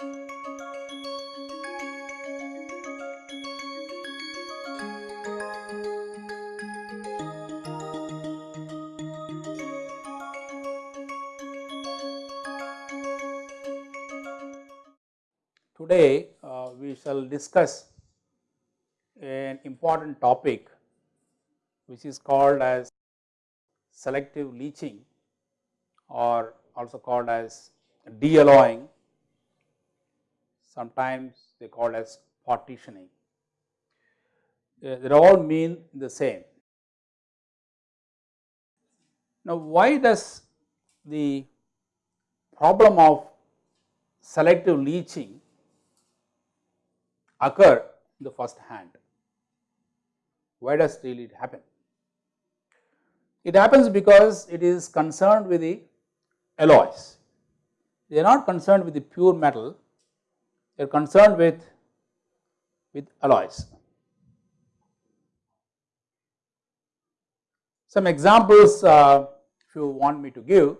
Today uh, we shall discuss an important topic which is called as selective leaching or also called as dealloying sometimes they call as partitioning. Uh, they all mean the same. Now, why does the problem of selective leaching occur in the first hand? Why does really it happen? It happens because it is concerned with the alloys. They are not concerned with the pure metal, they are concerned with, with alloys. Some examples uh, if you want me to give,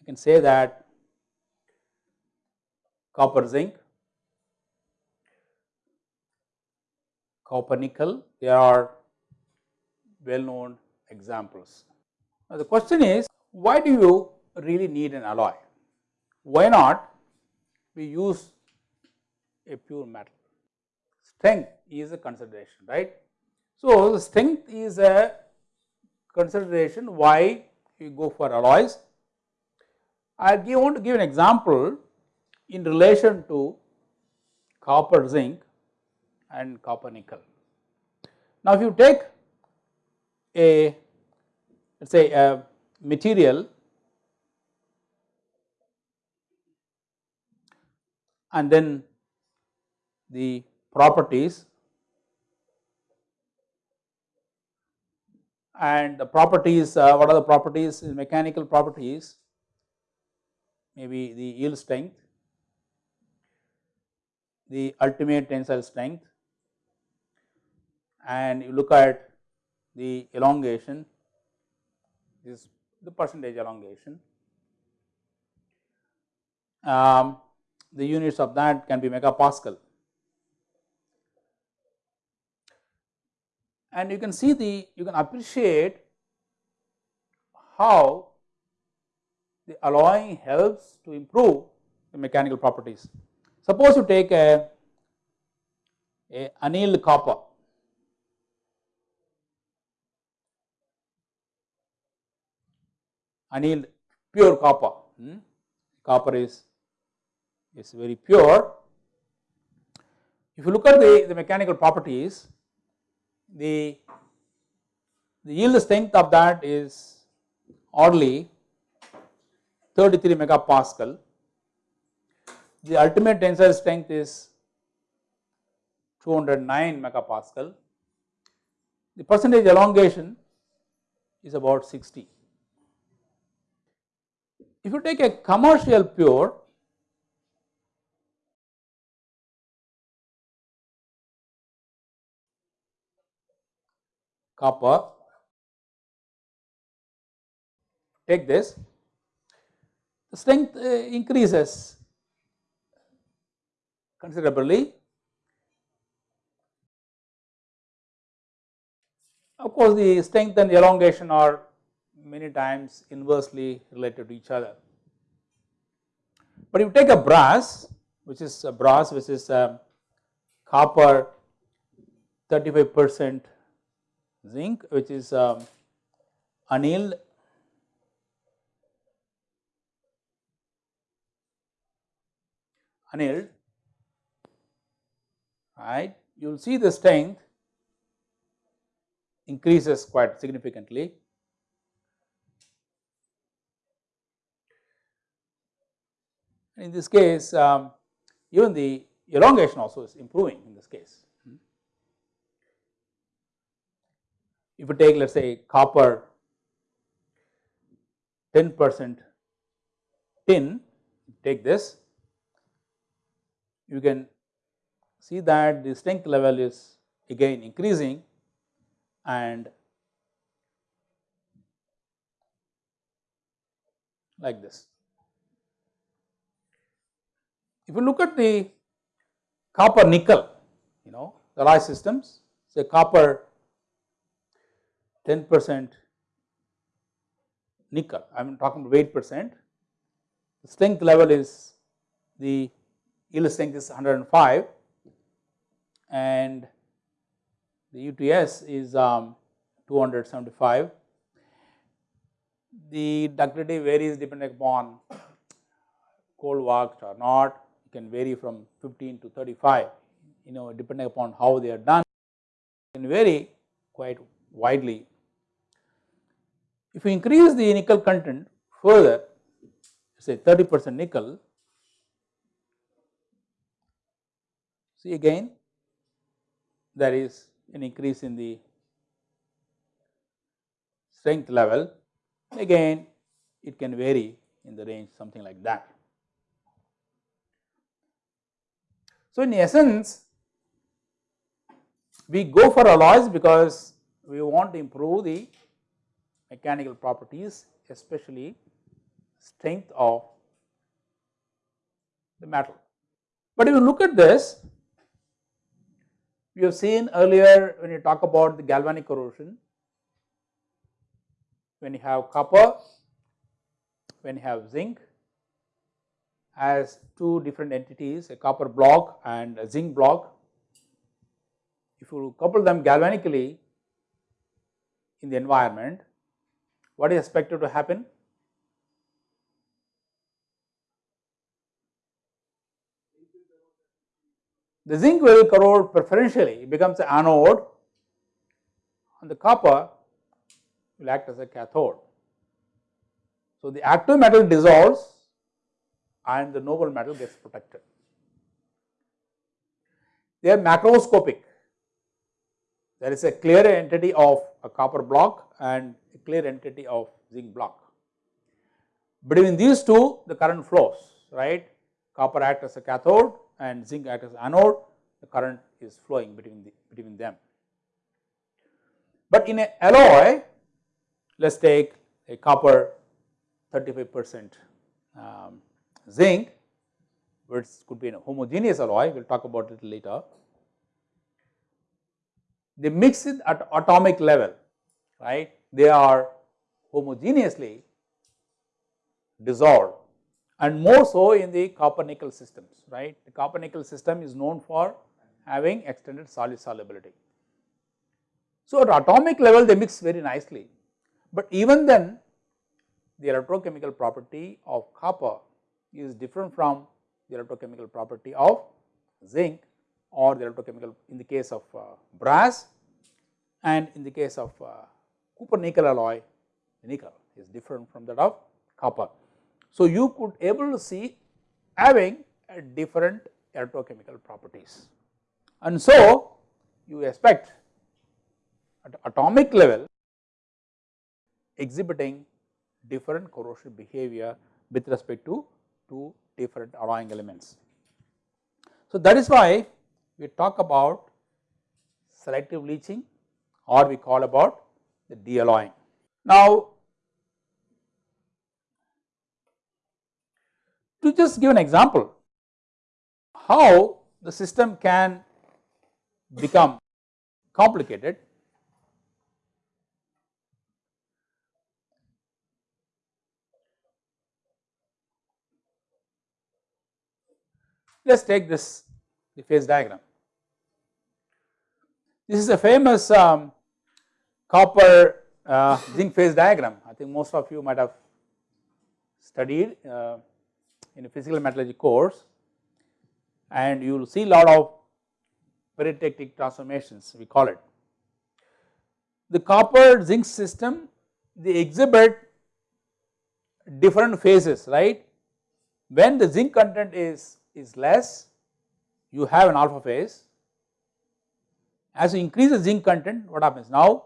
I can say that copper zinc, copper nickel, they are well known examples. Now, the question is why do you really need an alloy? Why not we use a pure metal? Strength is a consideration, right. So, strength is a consideration why we go for alloys. I want to give an example in relation to copper zinc and copper nickel. Now, if you take a let us say a material and then the properties and the properties uh, what are the properties mechanical properties maybe the yield strength, the ultimate tensile strength and you look at the elongation this the percentage elongation. Um, the units of that can be megapascal and you can see the you can appreciate how the alloying helps to improve the mechanical properties. Suppose you take a, a annealed copper annealed pure copper, hmm? copper is, is very pure. If you look at the, the mechanical properties, the, the yield strength of that is oddly 33 megapascal. The ultimate tensile strength is 209 megapascal. The percentage elongation is about 60. If you take a commercial pure copper, take this, the strength uh, increases considerably. Of course, the strength and elongation are many times inversely related to each other. But if you take a brass which is a brass which is a copper 35 percent zinc which is um, annealed. Annealed. Right? You will see the strength increases quite significantly. In this case, um, even the elongation also is improving in this case. If you take let us say copper 10 percent tin, take this, you can see that the strength level is again increasing and like this. if you look at the copper nickel, you know, the alloy systems, say copper 10 percent nickel, I am talking about weight percent, the strength level is the yield strength is 105 and the UTS is um, 275. The ductility varies depending upon cold worked or not, it can vary from 15 to 35, you know depending upon how they are done, it can vary quite widely. If you increase the nickel content further, say 30 percent nickel, see again there is an increase in the strength level, again it can vary in the range something like that. So, in essence we go for alloys because we want to improve the mechanical properties especially strength of the metal. But if you look at this we have seen earlier when you talk about the galvanic corrosion, when you have copper, when you have zinc as two different entities a copper block and a zinc block. If you couple them galvanically in the environment, what is expected to happen? The zinc will corrode preferentially, it becomes an anode and the copper will act as a cathode. So, the active metal dissolves and the noble metal gets protected. They are macroscopic. There is a clear entity of a copper block and a clear entity of zinc block. Between these two the current flows right copper acts as a cathode and zinc acts as anode, the current is flowing between the, between them. But in a alloy, let us take a copper 35 percent um, zinc, which could be a homogeneous alloy, we will talk about it later. They mix it at atomic level, right, they are homogeneously dissolved and more so in the copper nickel systems, right. The copper nickel system is known for having extended solid solubility. So, at atomic level they mix very nicely, but even then the electrochemical property of copper is different from the electrochemical property of zinc or the electrochemical in the case of uh, brass and in the case of uh, copper nickel alloy nickel is different from that of copper. So, you could able to see having a different electrochemical properties and so you expect at atomic level exhibiting different corrosive behavior with respect to two different alloying elements. So, that is why we talk about selective leaching or we call about the dealloying. Now, To just give an example how the system can become complicated, let us take this the phase diagram. This is a famous um, copper uh, zinc phase diagram I think most of you might have studied uh, in a physical metallurgy course and you will see a lot of peritectic transformations we call it. The copper zinc system they exhibit different phases right. When the zinc content is, is less you have an alpha phase. As you increase the zinc content what happens now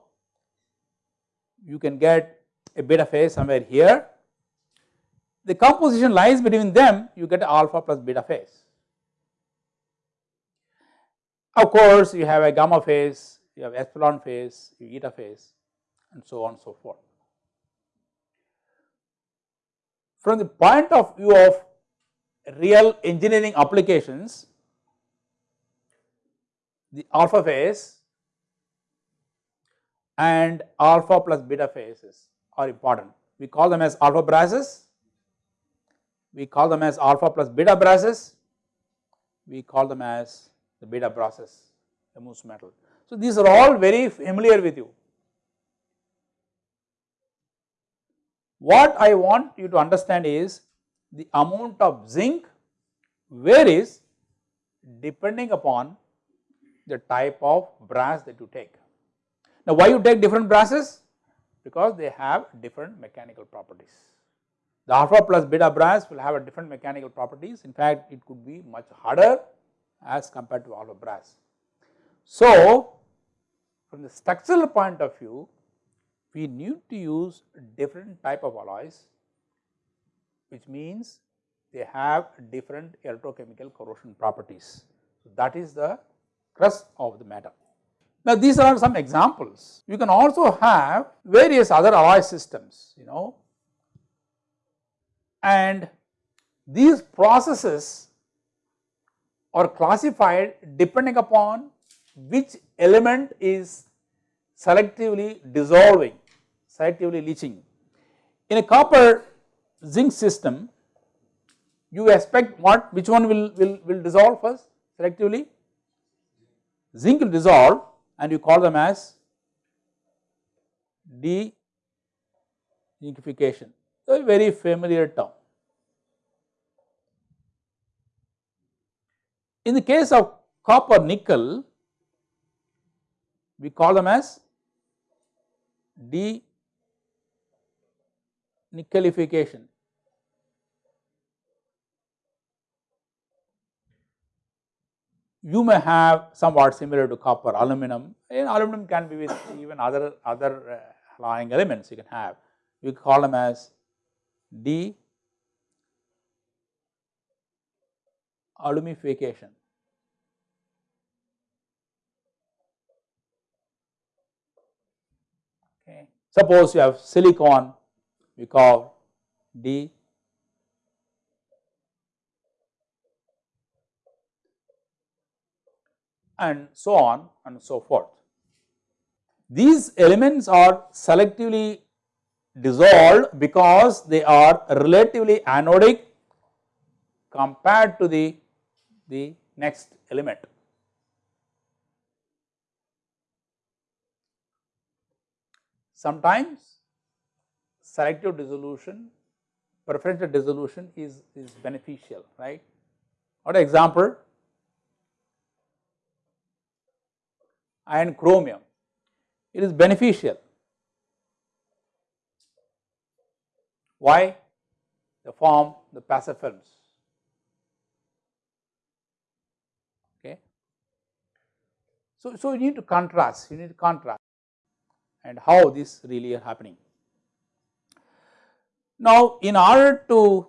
you can get a beta phase somewhere here the composition lies between them you get alpha plus beta phase. Of course, you have a gamma phase, you have epsilon phase, you eta phase and so on and so forth. From the point of view of real engineering applications, the alpha phase and alpha plus beta phases are important. We call them as alpha brasses, we call them as alpha plus beta brasses, we call them as the beta brasses, the Muntz metal. So, these are all very familiar with you. What I want you to understand is the amount of zinc varies depending upon the type of brass that you take. Now, why you take different brasses? Because they have different mechanical properties. The alpha plus beta brass will have a different mechanical properties. In fact, it could be much harder as compared to alpha brass. So, from the structural point of view, we need to use different type of alloys, which means they have different electrochemical corrosion properties. So, that is the crust of the matter. Now, these are some examples. You can also have various other alloy systems, you know, and these processes are classified depending upon which element is selectively dissolving, selectively leaching. In a copper zinc system, you expect what, which one will, will, will dissolve first selectively? Zinc will dissolve and you call them as de-zincification, a very familiar term. In the case of copper nickel, we call them as de-nickelification. You may have somewhat similar to copper aluminum, and aluminum can be with even other other uh, alloying elements you can have. We call them as de alumification. Okay. Suppose you have silicon, we call D and so on and so forth. These elements are selectively dissolved because they are relatively anodic compared to the, the next element. Sometimes selective dissolution, preferential dissolution is, is beneficial, right. What example? Iron chromium, it is beneficial. Why? They form the passive films. Okay. So, so you need to contrast, you need to contrast and how this really are happening. Now, in order to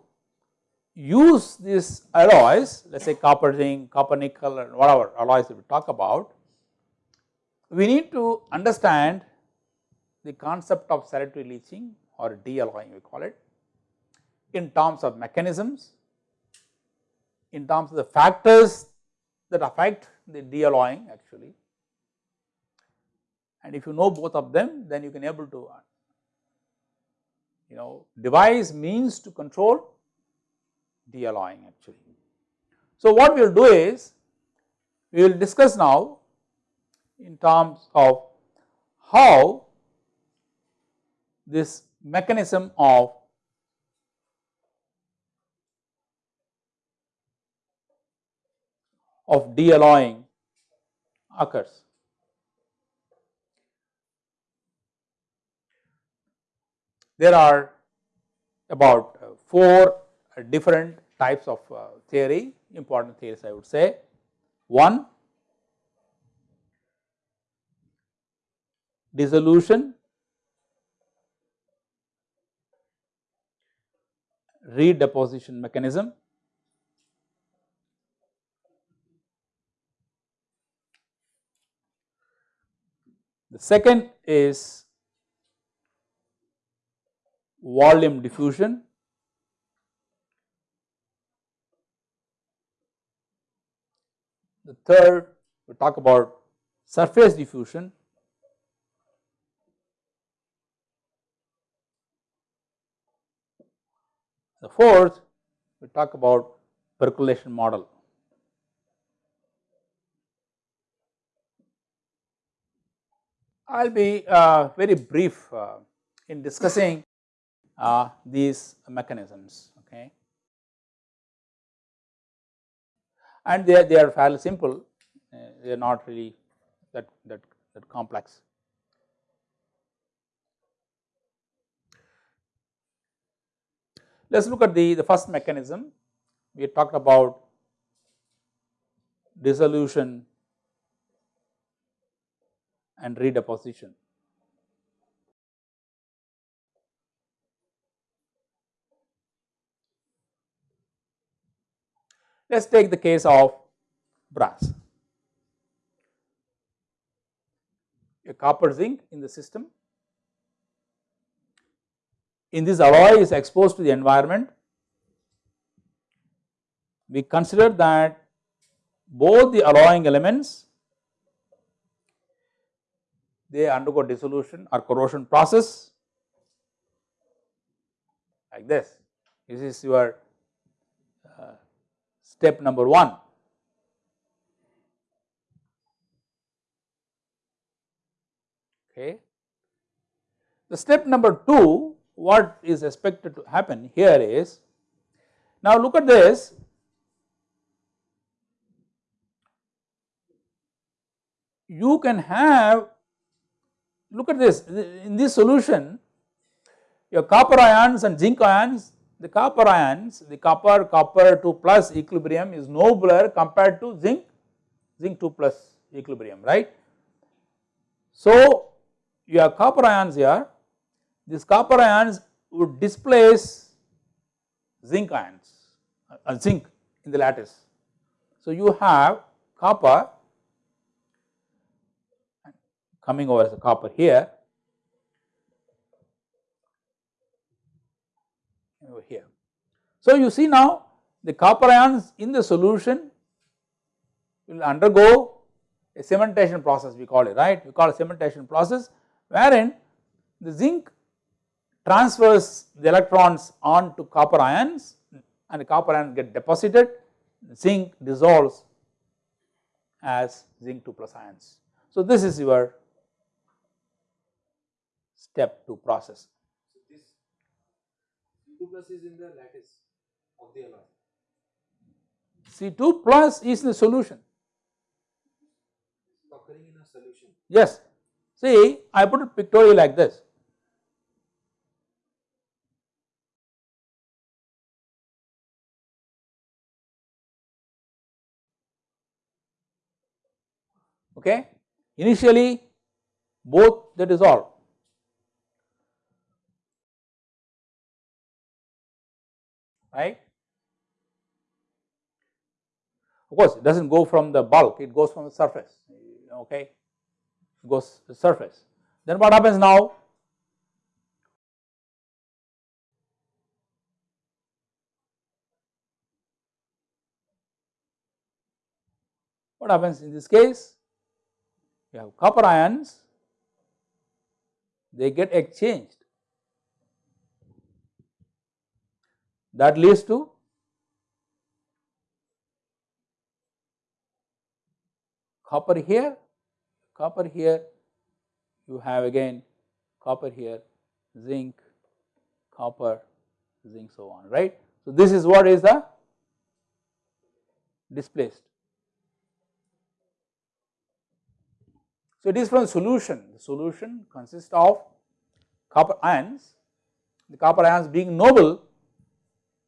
use these alloys, let us say copper zinc, copper nickel and whatever alloys that we talk about, we need to understand the concept of selective leaching or de-alloying we call it in terms of mechanisms, in terms of the factors that affect the de-alloying actually and if you know both of them then you can able to uh, you know devise means to control de-alloying actually. So, what we will do is we will discuss now in terms of how this mechanism of of de-alloying occurs. There are about uh, 4 different types of uh, theory, important theories I would say. One, dissolution, redeposition mechanism. The second is volume diffusion The third we talk about surface diffusion. The fourth we talk about percolation model. I will be uh, very brief uh, in discussing uh, these mechanisms okay and they are, they are fairly simple uh, they are not really that, that, that complex. Let us look at the, the first mechanism we talked about dissolution and redeposition. Let us take the case of brass. A copper zinc in the system. In this alloy is exposed to the environment. We consider that both the alloying elements they undergo dissolution or corrosion process like this. This is your uh, step number 1. Okay. The step number 2 what is expected to happen here is now look at this you can have look at this in this solution your copper ions and zinc ions the copper ions the copper copper 2 plus equilibrium is nobler compared to zinc zinc 2 plus equilibrium right. So your copper ions here these copper ions would displace zinc ions uh, zinc in the lattice. So you have copper coming over as a copper here over here. So you see now the copper ions in the solution will undergo a cementation process we call it right we call it cementation process wherein the zinc transfers the electrons on to copper ions and the copper ions get deposited zinc dissolves as zinc 2 plus ions. So this is your step to process. So this C2 plus is in the lattice of the alloy. C2 plus is the solution. occurring in a solution. Yes. See, I put it pictorially like this. Okay. Initially, both they dissolve right. Of course, it does not go from the bulk, it goes from the surface, okay, it goes the surface. Then what happens now? What happens in this case? You have copper ions, they get exchanged that leads to copper here, copper here, you have again copper here, zinc, copper, zinc so on right. So, this is what is the displaced. So, it is from solution, the solution consists of copper ions, the copper ions being noble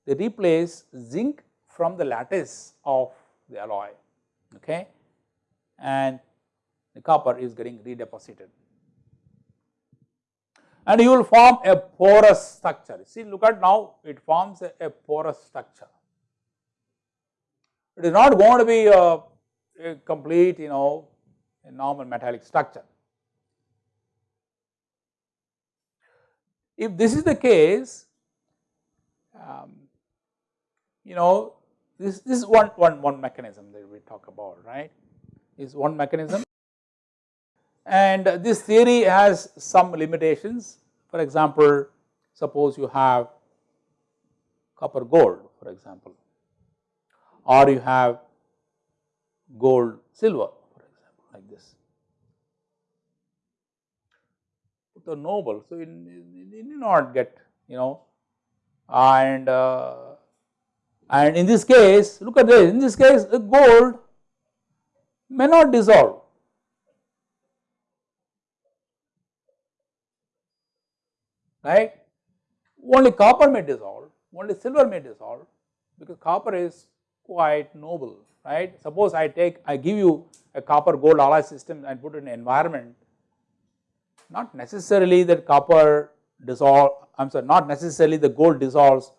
they replace zinc from the lattice of the alloy okay? And the copper is getting redeposited. And you will form a porous structure. See look at now it forms a, a porous structure. It is not going to be a, a complete you know a normal metallic structure if this is the case um, you know this, this is one, one, one mechanism that we talk about, right, is one mechanism. And this theory has some limitations. For example, suppose you have copper gold, for example, or you have gold silver, like this. The noble, so you, you need not get, you know, and uh, and in this case, look at this, in this case, the gold may not dissolve. Right? Only copper may dissolve, only silver may dissolve because copper is quite noble, right. Suppose I take, I give you a copper gold alloy system and put it in an environment, not necessarily that copper dissolve, I am sorry, not necessarily the gold dissolves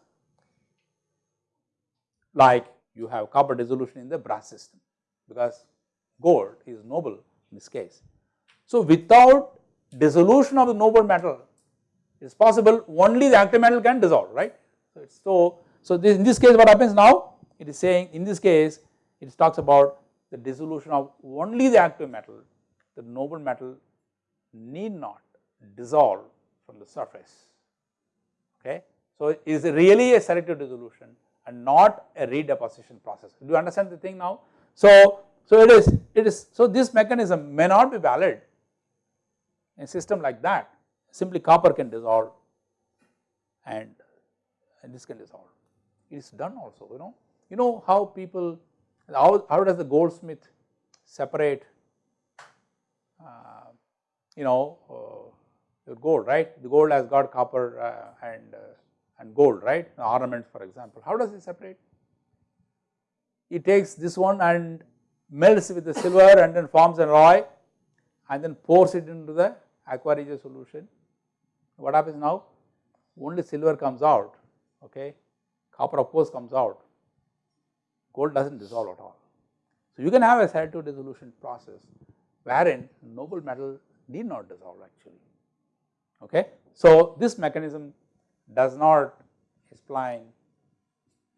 like you have copper dissolution in the brass system because gold is noble in this case. So, without dissolution of the noble metal it is possible only the active metal can dissolve right. So, so, this, in this case what happens now it is saying in this case it talks about the dissolution of only the active metal the noble metal need not dissolve from the surface okay. So, it is really a selective dissolution and not a redeposition process. Do you understand the thing now? So, so it is, it is, so this mechanism may not be valid in a system like that, simply copper can dissolve and, and this can dissolve. It is done also, you know. You know how people, how, how does the goldsmith separate, uh, you know, uh, your gold, right? The gold has got copper uh, and uh, and gold, right, the ornaments for example. How does it separate? He takes this one and melts with the silver and then forms an alloy and then pours it into the aqua regia solution. What happens now? Only silver comes out, okay, copper of course comes out, gold does not dissolve at all. So, you can have a selective dissolution process wherein noble metal need not dissolve actually, okay. So, this mechanism does not explain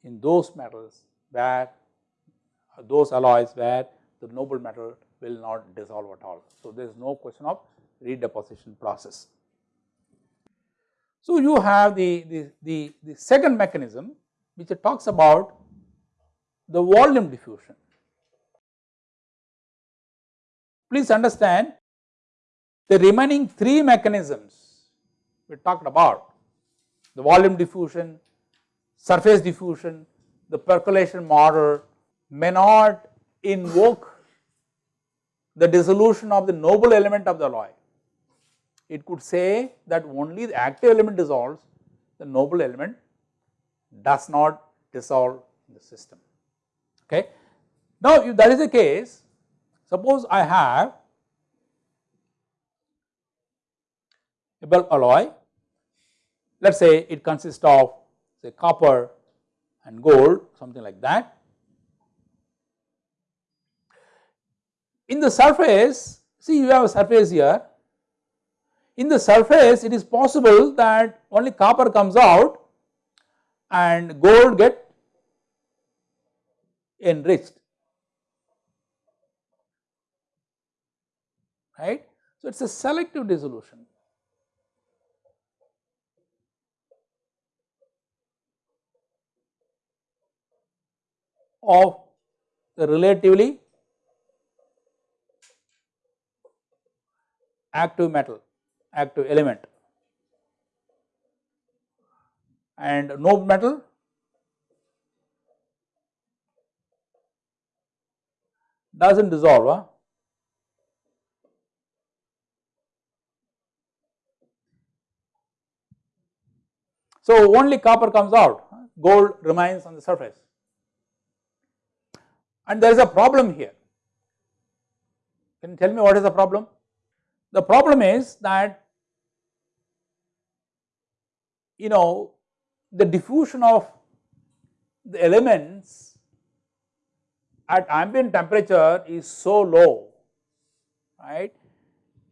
in those metals where those alloys where the noble metal will not dissolve at all. So, there is no question of redeposition process. So, you have the, the, the, the second mechanism which talks about the volume diffusion. Please understand the remaining three mechanisms we talked about the volume diffusion, surface diffusion, the percolation model may not invoke the dissolution of the noble element of the alloy. It could say that only the active element dissolves, the noble element does not dissolve in the system. Okay. Now, if that is the case, suppose I have a bulk alloy let us say it consists of say copper and gold something like that. In the surface see you have a surface here in the surface it is possible that only copper comes out and gold get enriched. Right. So, it is a selective dissolution. Of the relatively active metal, active element. And no metal does not dissolve. Huh? So, only copper comes out, gold remains on the surface and there is a problem here. Can you tell me what is the problem? The problem is that you know the diffusion of the elements at ambient temperature is so low, right.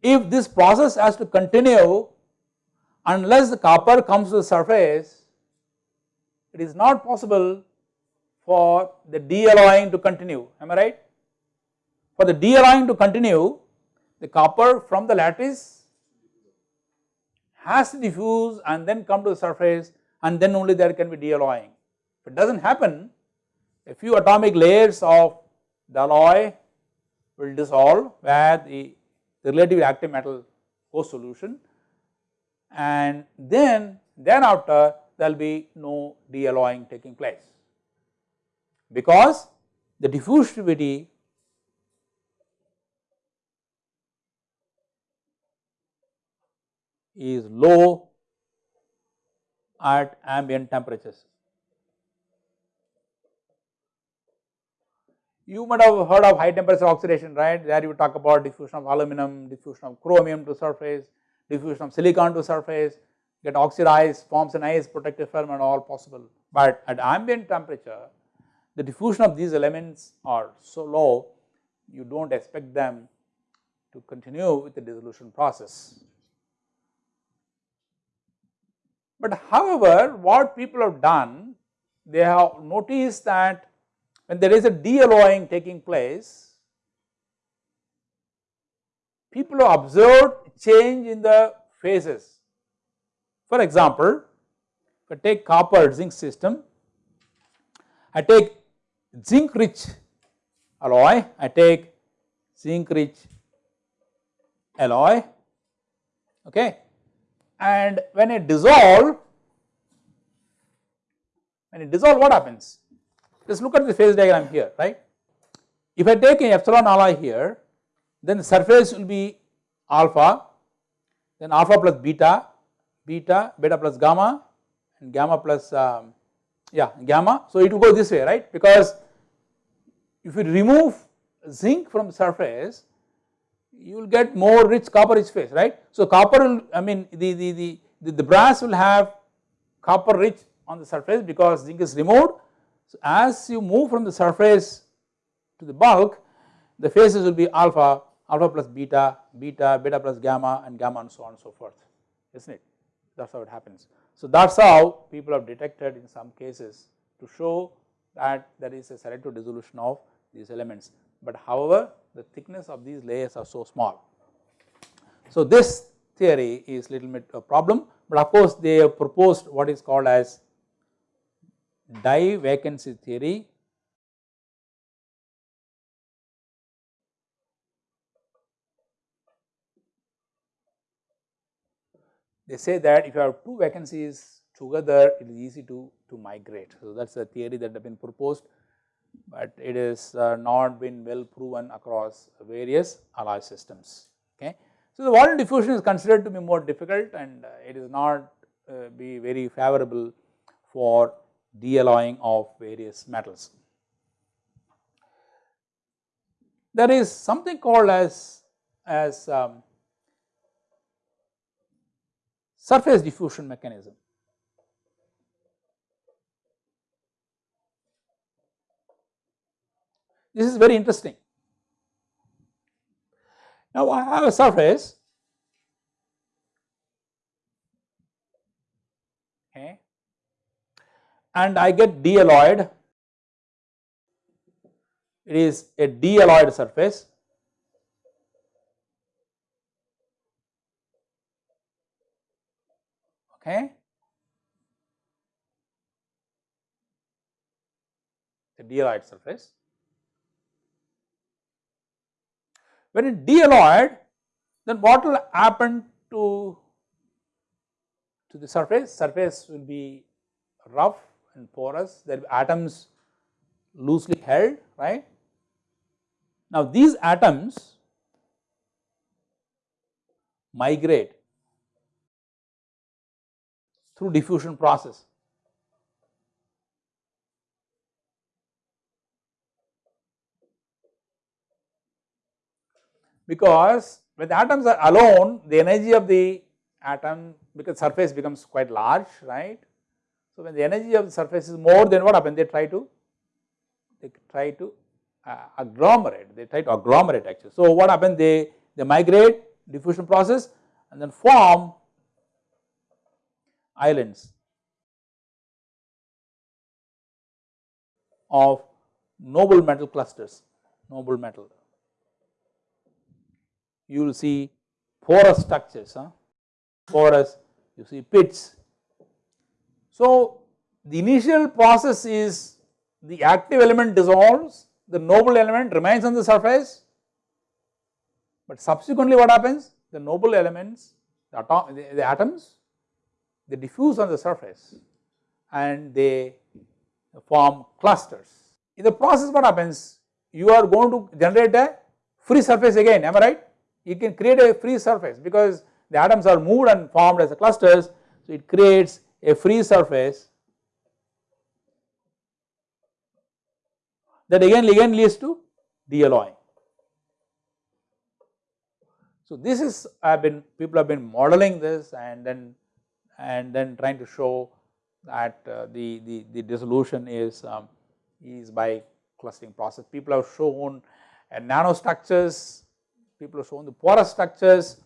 If this process has to continue unless the copper comes to the surface, it is not possible for the de-alloying to continue, am I right? For the de-alloying to continue, the copper from the lattice has to diffuse and then come to the surface and then only there can be de-alloying. If it does not happen, a few atomic layers of the alloy will dissolve where the, the relatively active metal goes solution and then thereafter there will be no de-alloying taking place because the diffusivity is low at ambient temperatures. You might have heard of high temperature oxidation, right? There you talk about diffusion of aluminum, diffusion of chromium to surface, diffusion of silicon to surface, get oxidized, forms an nice protective film and all possible. But at ambient temperature, the diffusion of these elements are so low, you do not expect them to continue with the dissolution process. But however, what people have done, they have noticed that when there is a de-alloying taking place, people observed change in the phases. For example, if I take copper zinc system, I take zinc rich alloy, I take zinc rich alloy, okay, and when it dissolve, when it dissolve what happens? Just look at the phase diagram here, right. If I take an epsilon alloy here, then the surface will be alpha, then alpha plus beta, beta, beta plus gamma and gamma plus um, yeah gamma. So it will go this way right because if you remove zinc from the surface you will get more rich copper rich phase right. So copper will I mean the, the, the, the, the brass will have copper rich on the surface because zinc is removed. So as you move from the surface to the bulk the phases will be alpha, alpha plus beta, beta, beta plus gamma and gamma and so on and so forth isn't it that is how it happens. So that is how people have detected in some cases to show that there is a selective dissolution of these elements but however the thickness of these layers are so small. So this theory is little bit a problem but of course they have proposed what is called as divacancy theory they say that if you have two vacancies together it is easy to, to migrate. So that is a theory that have been proposed but it is uh, not been well proven across various alloy systems. Okay. So, the volume diffusion is considered to be more difficult and uh, it is not uh, be very favorable for de-alloying of various metals. There is something called as, as um, surface diffusion mechanism. This is very interesting. Now I have a surface okay, and I get de-alloyed, It is a de-alloyed surface. Okay. The de-alloyed surface. When it de-alloyed, then what will happen to, to the surface? Surface will be rough and porous, there will atoms loosely held, right. Now these atoms migrate through diffusion process. because when the atoms are alone the energy of the atom because surface becomes quite large right. So when the energy of the surface is more than what happens they try to they try to uh, agglomerate they try to agglomerate actually. So what happens they they migrate diffusion process and then form islands of noble metal clusters, noble metal. You will see porous structures, huh? porous, you see pits. So, the initial process is the active element dissolves, the noble element remains on the surface, but subsequently what happens? The noble elements, the, atom, the, the atoms, they diffuse on the surface and they form clusters. In the process what happens? You are going to generate a free surface again, am I right? You can create a free surface because the atoms are moved and formed as a clusters. So, it creates a free surface that again again leads to de-alloying. So, this is I have been people have been modeling this and then and then trying to show that uh, the, the, the dissolution is um, is by clustering process. People have shown uh, nanostructures, people have shown the porous structures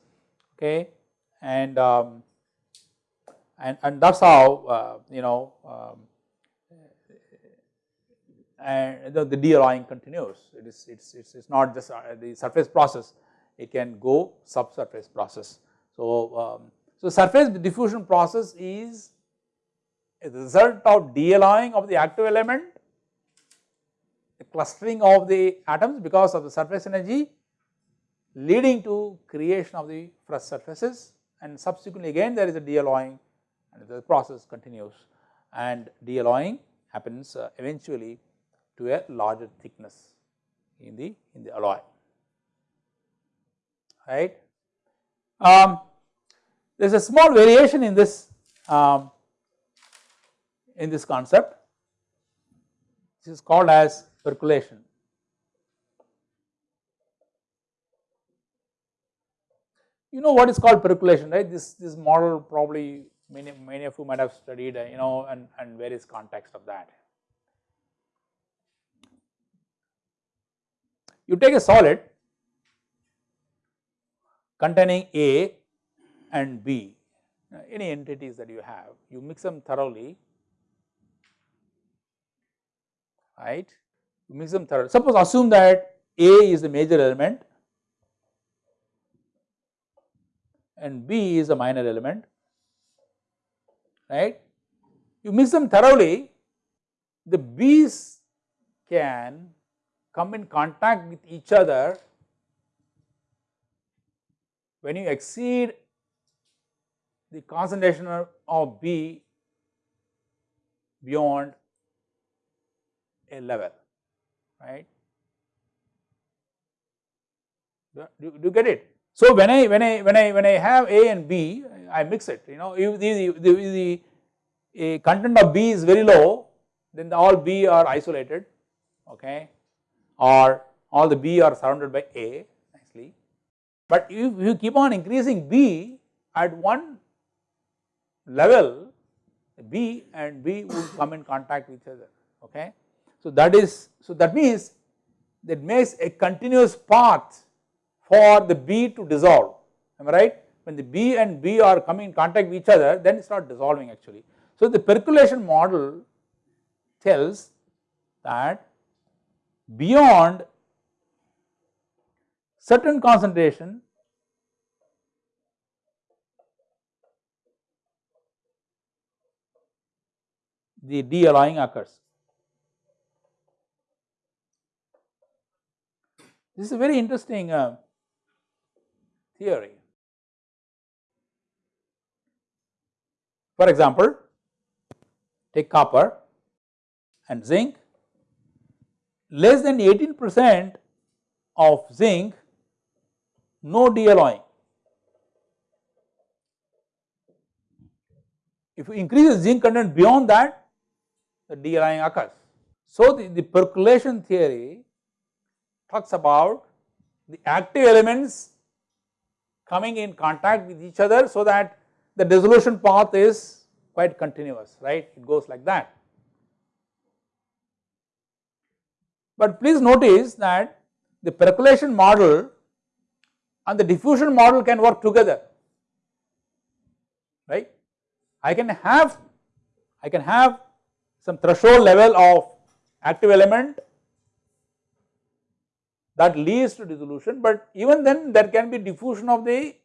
okay and um, and, and that is how uh, you know um, and the, the de-alloying continues. It is it's, it's, it's not just uh, the surface process, it can go subsurface process. So, um, so surface diffusion process is a result of de-alloying of the active element, the clustering of the atoms because of the surface energy leading to creation of the fresh surfaces and subsequently again there is a de-alloying and the process continues and de-alloying happens uh, eventually to a larger thickness in the in the alloy right. Um, there is a small variation in this um, in this concept this is called as percolation. You know what is called percolation right this this model probably many many of you might have studied uh, you know and, and various context of that. You take a solid containing A and B, any entities that you have, you mix them thoroughly, right, you mix them thoroughly. Suppose assume that A is the major element and B is a minor element, right. You mix them thoroughly, the bees can come in contact with each other when you exceed the concentration of B beyond a level, right. Do, do you get it? So, when I when I when I when I have A and B, I mix it. You know, if the the, the, the content of B is very low, then the all B are isolated. Okay, or all the B are surrounded by A nicely. But if you keep on increasing B at one level, B and B would come in contact with each other. Okay. So that is so that means that makes a continuous path for the B to dissolve. Am I right? When the B and B are coming in contact with each other, then it starts dissolving actually. So the percolation model tells that beyond certain concentration the de-alloying occurs. This is a very interesting uh, theory. For example, take copper and zinc less than 18 percent of zinc no de-alloying. If you increase the zinc content beyond that the de-alloying occurs. So, the, the percolation theory talks about the active elements coming in contact with each other so that the dissolution path is quite continuous right it goes like that. But please notice that the percolation model and the diffusion model can work together, right. I can have, I can have some threshold level of active element that leads to dissolution, but even then there can be diffusion of the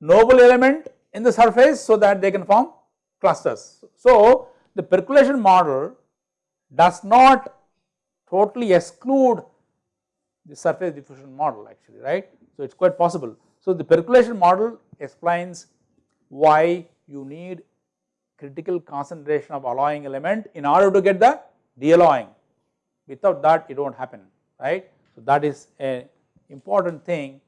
noble element in the surface so that they can form clusters. So, the percolation model does not totally exclude the surface diffusion model actually right. So, it is quite possible. So, the percolation model explains why you need critical concentration of alloying element in order to get the de-alloying without that it will not happen right. So, that is a important thing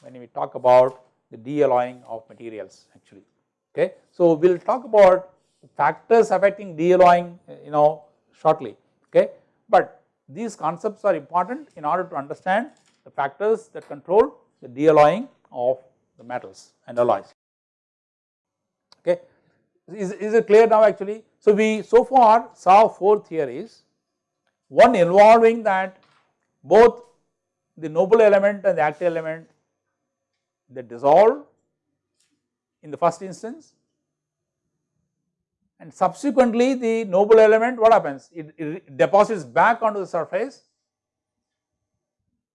when we talk about the de-alloying of materials actually okay. So, we will talk about factors affecting de-alloying uh, you know shortly okay, but these concepts are important in order to understand the factors that control the de-alloying of the metals and alloys okay. Is, is it clear now actually? So, we so far saw four theories one involving that both the noble element and the active element they dissolve in the first instance. And subsequently the noble element what happens? It, it deposits back onto the surface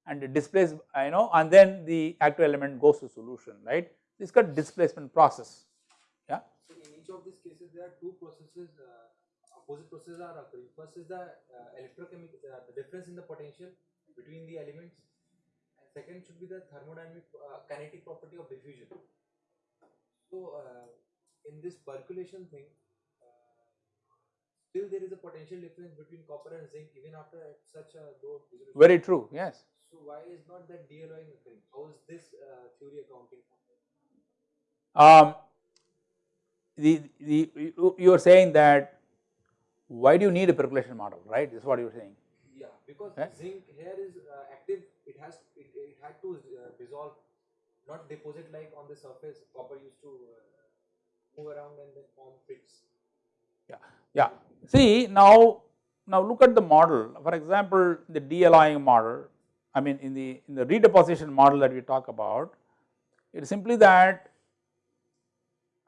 and it displays you know and then the active element goes to solution right? This is called displacement process. Yeah. So in each of these cases there are two processes uh, opposite processes are occurring. First is the uh, electrochemical uh, the difference in the potential between the elements and second should be the thermodynamic uh, kinetic property of diffusion. So uh, in this percolation thing still there is a potential difference between copper and zinc even after such a low resolution. Very true, yes. So why is not that de-alloying occurring? How is this uh, theory accounting for? Um, the, the, you, you are saying that why do you need a percolation model, right? This is what you are saying. Because eh? zinc here is uh, active, it has it, it had to uh, dissolve, not deposit like on the surface. Copper used to uh, move around and then form pits. Yeah, yeah. See now, now look at the model for example the de-alloying model I mean in the in the redeposition model that we talk about it is simply that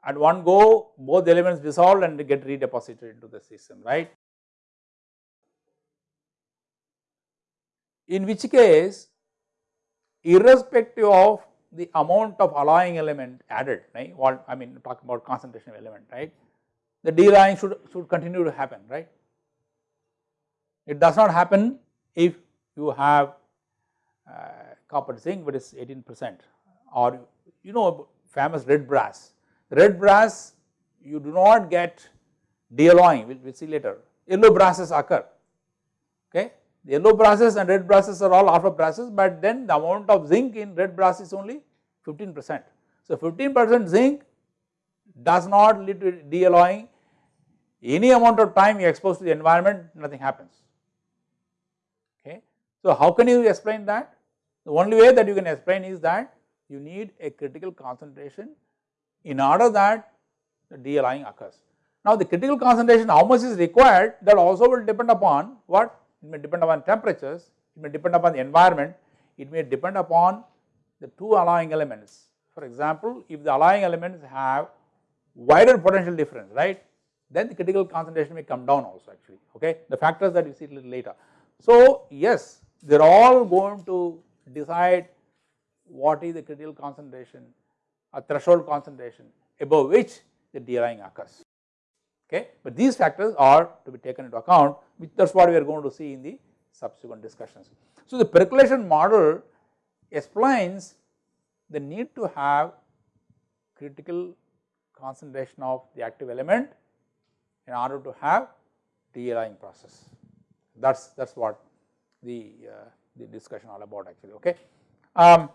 at one go both elements dissolve and get redeposited into the system right. In which case irrespective of the amount of alloying element added right what I mean talk about concentration of element right the de-alloying should, should continue to happen right. It does not happen if you have uh, copper zinc but is 18 percent or you know famous red brass. Red brass you do not get de-alloying we will see later yellow brasses occur okay. Yellow brasses and red brasses are all alpha brasses but then the amount of zinc in red brass is only 15 percent. So 15 percent zinc does not lead to de-alloying any amount of time you expose to the environment nothing happens okay. So how can you explain that? The only way that you can explain is that you need a critical concentration in order that the de-alloying occurs. Now the critical concentration how much is required that also will depend upon what? It may depend upon temperatures, it may depend upon the environment, it may depend upon the two alloying elements. For example, if the alloying elements have wider potential difference, right, then the critical concentration may come down also actually, okay, the factors that you see little later. So yes, they are all going to decide what is the critical concentration or threshold concentration above which the de-alloying occurs, okay. But these factors are to be taken into account which that is what we are going to see in the subsequent discussions. So the percolation model explains the need to have critical concentration of the active element in order to have de-alloying process. That is that is what the, uh, the discussion all about actually okay. Um,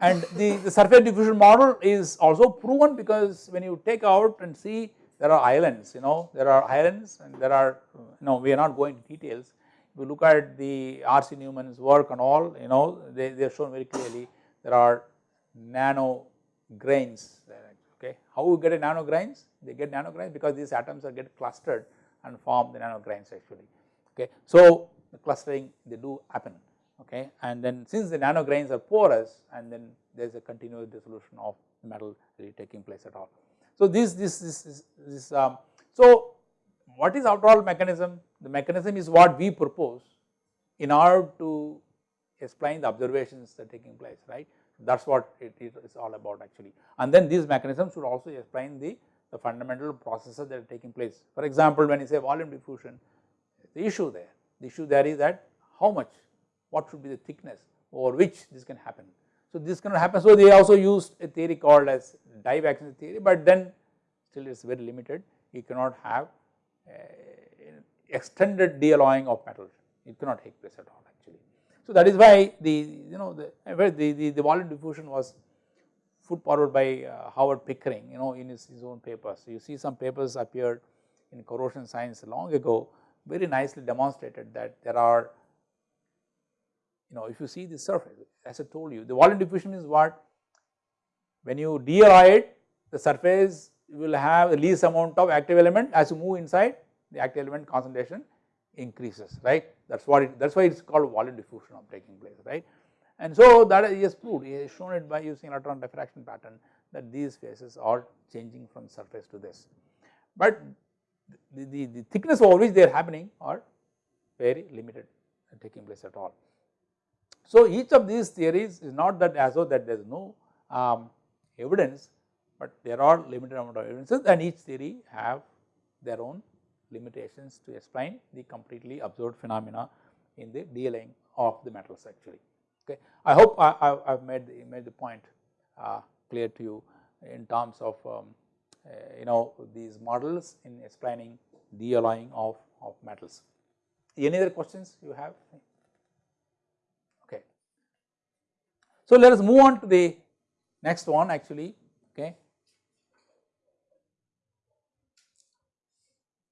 and the, the surface diffusion model is also proven because when you take out and see there are islands you know there are islands and there are you know we are not going to details. If you look at the R.C. Newman's work and all you know they, they are shown very clearly there are nano grains okay. How we get a nano grains? They get nano grains because these atoms are get clustered and form the nano grains actually okay. So the clustering they do happen okay and then since the nano grains are porous and then there is a continuous dissolution of metal really taking place at all. So this this this this, um, so what is after all mechanism? The mechanism is what we propose in order to explain the observations that are taking place, right. That is what it is all about actually. And then these mechanisms should also explain the, the fundamental processes that are taking place. For example, when you say volume diffusion, the issue there, the issue there is that how much, what should be the thickness over which this can happen. So, this cannot happen. So, they also used a theory called as divacancy theory, but then still it is very limited. You cannot have uh, extended dealloying of metal, it cannot take place at all actually. So, that is why the you know the, the, the, the volume diffusion was put forward by uh, Howard Pickering you know in his, his own papers. So, you see some papers appeared in corrosion science long ago very nicely demonstrated that there are you know if you see the surface as I told you the volume diffusion is what when you dealloy it the surface will have the least amount of active element as you move inside the active element concentration increases right that is what it that is why it is called volume diffusion of taking place right. And so that has proved he has shown it by using electron diffraction pattern that these phases are changing from surface to this. But the, the, the thickness over which they are happening are very limited taking place at all. So each of these theories is not that as though that there is no um, evidence, but there are limited amount of evidences and each theory have their own limitations to explain the completely observed phenomena in the dealloying of the metals actually. Okay. I hope I, have made the, made the point uh, clear to you in terms of um, uh, you know these models in explaining dealloying of, of metals. Any other questions you have? Okay. So let us move on to the next one actually. Okay.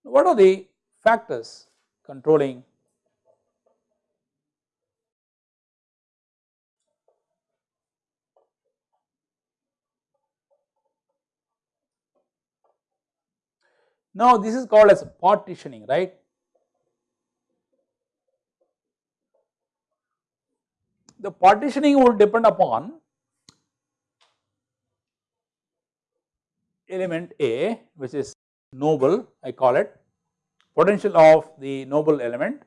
What are the factors controlling Now this is called as partitioning, right. The partitioning would depend upon element A which is noble I call it potential of the noble element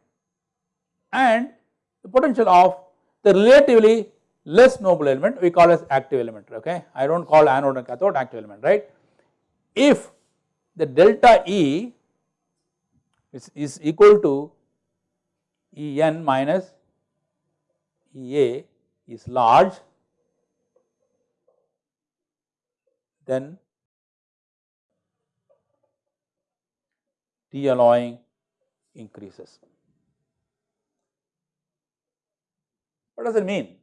and the potential of the relatively less noble element we call as active element okay I do not call anode and cathode active element right. If the delta E is, is equal to E n minus a is large then T dealloying increases. What does it mean?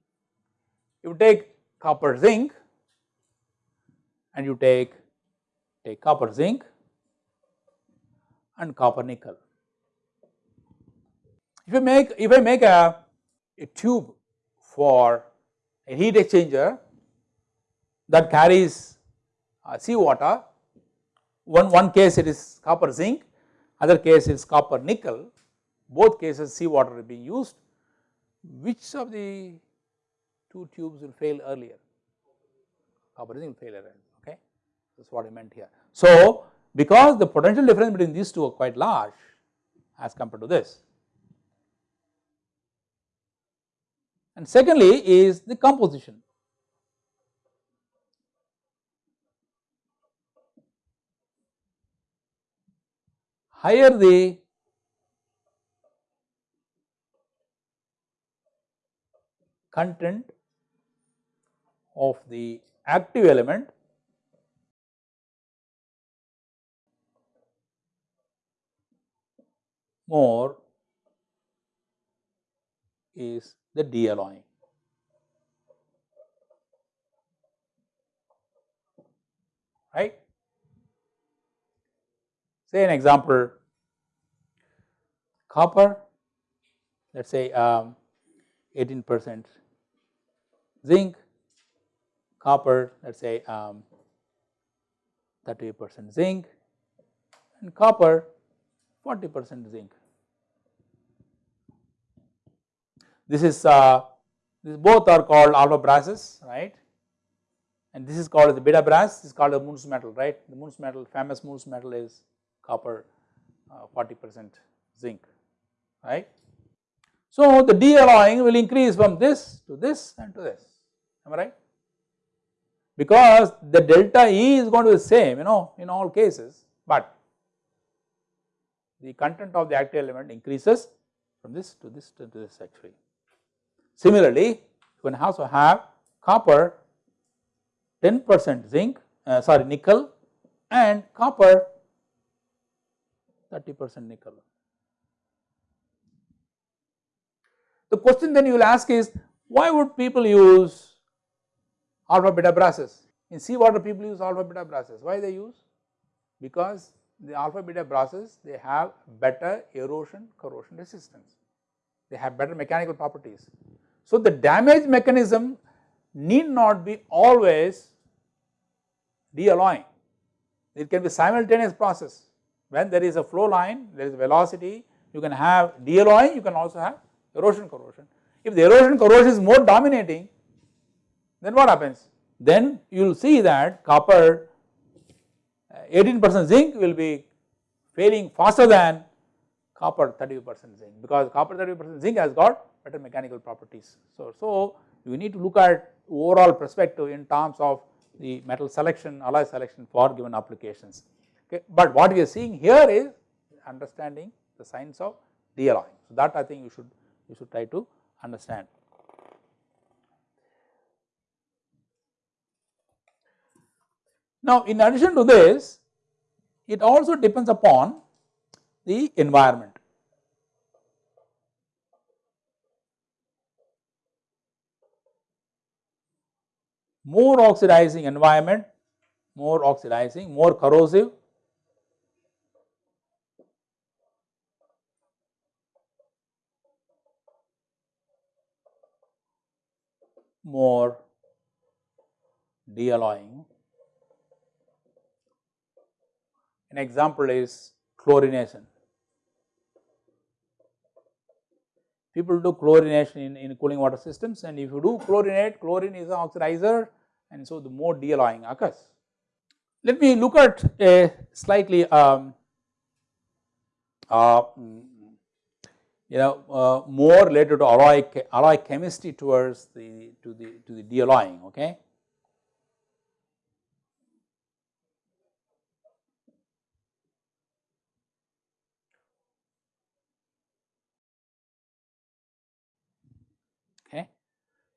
You take copper zinc and you take take copper zinc and copper nickel. If I make if I make a, a tube for a heat exchanger that carries uh, seawater, one, one case it is copper zinc other case is copper nickel, both cases seawater is being used, which of the two tubes will fail earlier? Copper zinc will fail earlier, okay, that is what I meant here. So, because the potential difference between these two are quite large as compared to this. And secondly is the composition. higher the content of the active element more is the dealloying. right. Say an example copper let us say um, 18 percent zinc, copper let us say um, 30 percent zinc and copper 40 percent zinc. This is uh, this both are called alpha brasses right and this is called the beta brass this is called the Muntz metal right the Muntz metal famous Muntz metal is copper uh, 40 percent zinc right. So, the de-alloying will increase from this to this and to this am I right because the delta E is going to be the same you know in all cases, but the content of the active element increases from this to this to this actually. Similarly, you can also have copper 10 percent zinc uh, sorry nickel and copper 30 percent nickel. The question then you will ask is why would people use alpha beta brasses? In seawater people use alpha beta brasses, why they use? Because the alpha beta brasses they have better erosion corrosion resistance, they have better mechanical properties. So, the damage mechanism need not be always de-alloying, it can be simultaneous process when there is a flow line there is velocity you can have de-alloying you can also have erosion corrosion. If the erosion corrosion is more dominating then what happens? Then you will see that copper uh, 18 percent zinc will be failing faster than copper 30 percent zinc because copper 30 percent zinc has got better mechanical properties. So, so you need to look at overall perspective in terms of the metal selection alloy selection for given applications okay. But what we are seeing here is understanding the science of de-alloying. So, that I think you should you should try to understand. Now, in addition to this it also depends upon the environment. More oxidizing environment, more oxidizing, more corrosive, more de-alloying An example is chlorination. People do chlorination in, in cooling water systems and if you do chlorinate, chlorine is an oxidizer and so the more de-alloying occurs. Let me look at a slightly um, uh, you know uh, more related to alloy, alloy chemistry towards the to the to the de-alloying okay.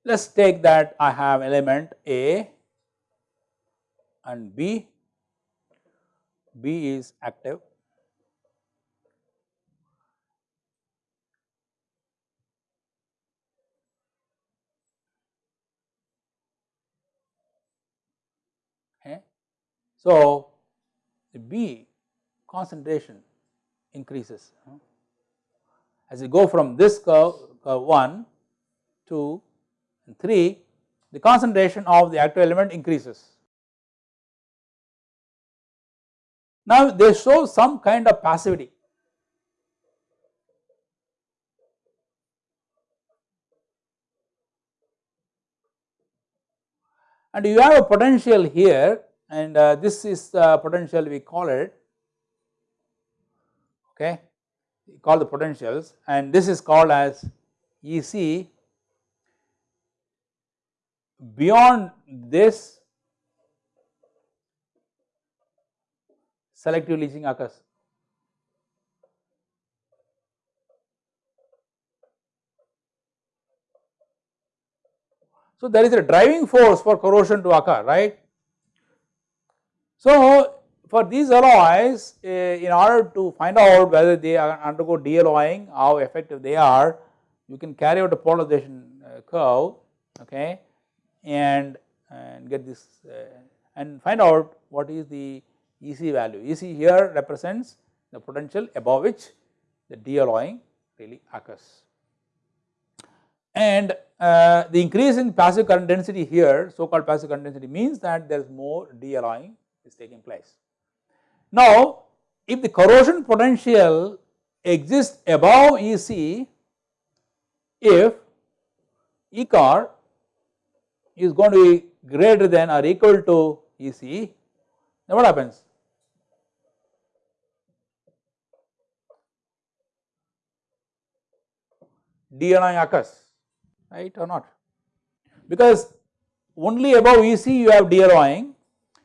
Let us take that I have element A and B, B is active. So, the B concentration increases. As you go from this curve, curve 1 to and 3 the concentration of the active element increases. Now they show some kind of passivity. And you have a potential here and uh, this is the potential we call it okay we call the potentials and this is called as EC beyond this selective leaching occurs. So, there is a driving force for corrosion to occur right. So, for these alloys uh, in order to find out whether they are undergo de-alloying how effective they are you can carry out a polarization uh, curve okay and, and get this uh, and find out what is the EC value. EC here represents the potential above which the de-alloying really occurs. And uh, the increase in passive current density here so called passive current density means that there is more de-alloying is taking place. Now if the corrosion potential exists above EC if E corr is going to be greater than or equal to EC, then what happens? DNI occurs, right or not? Because only above EC you have de-alloying,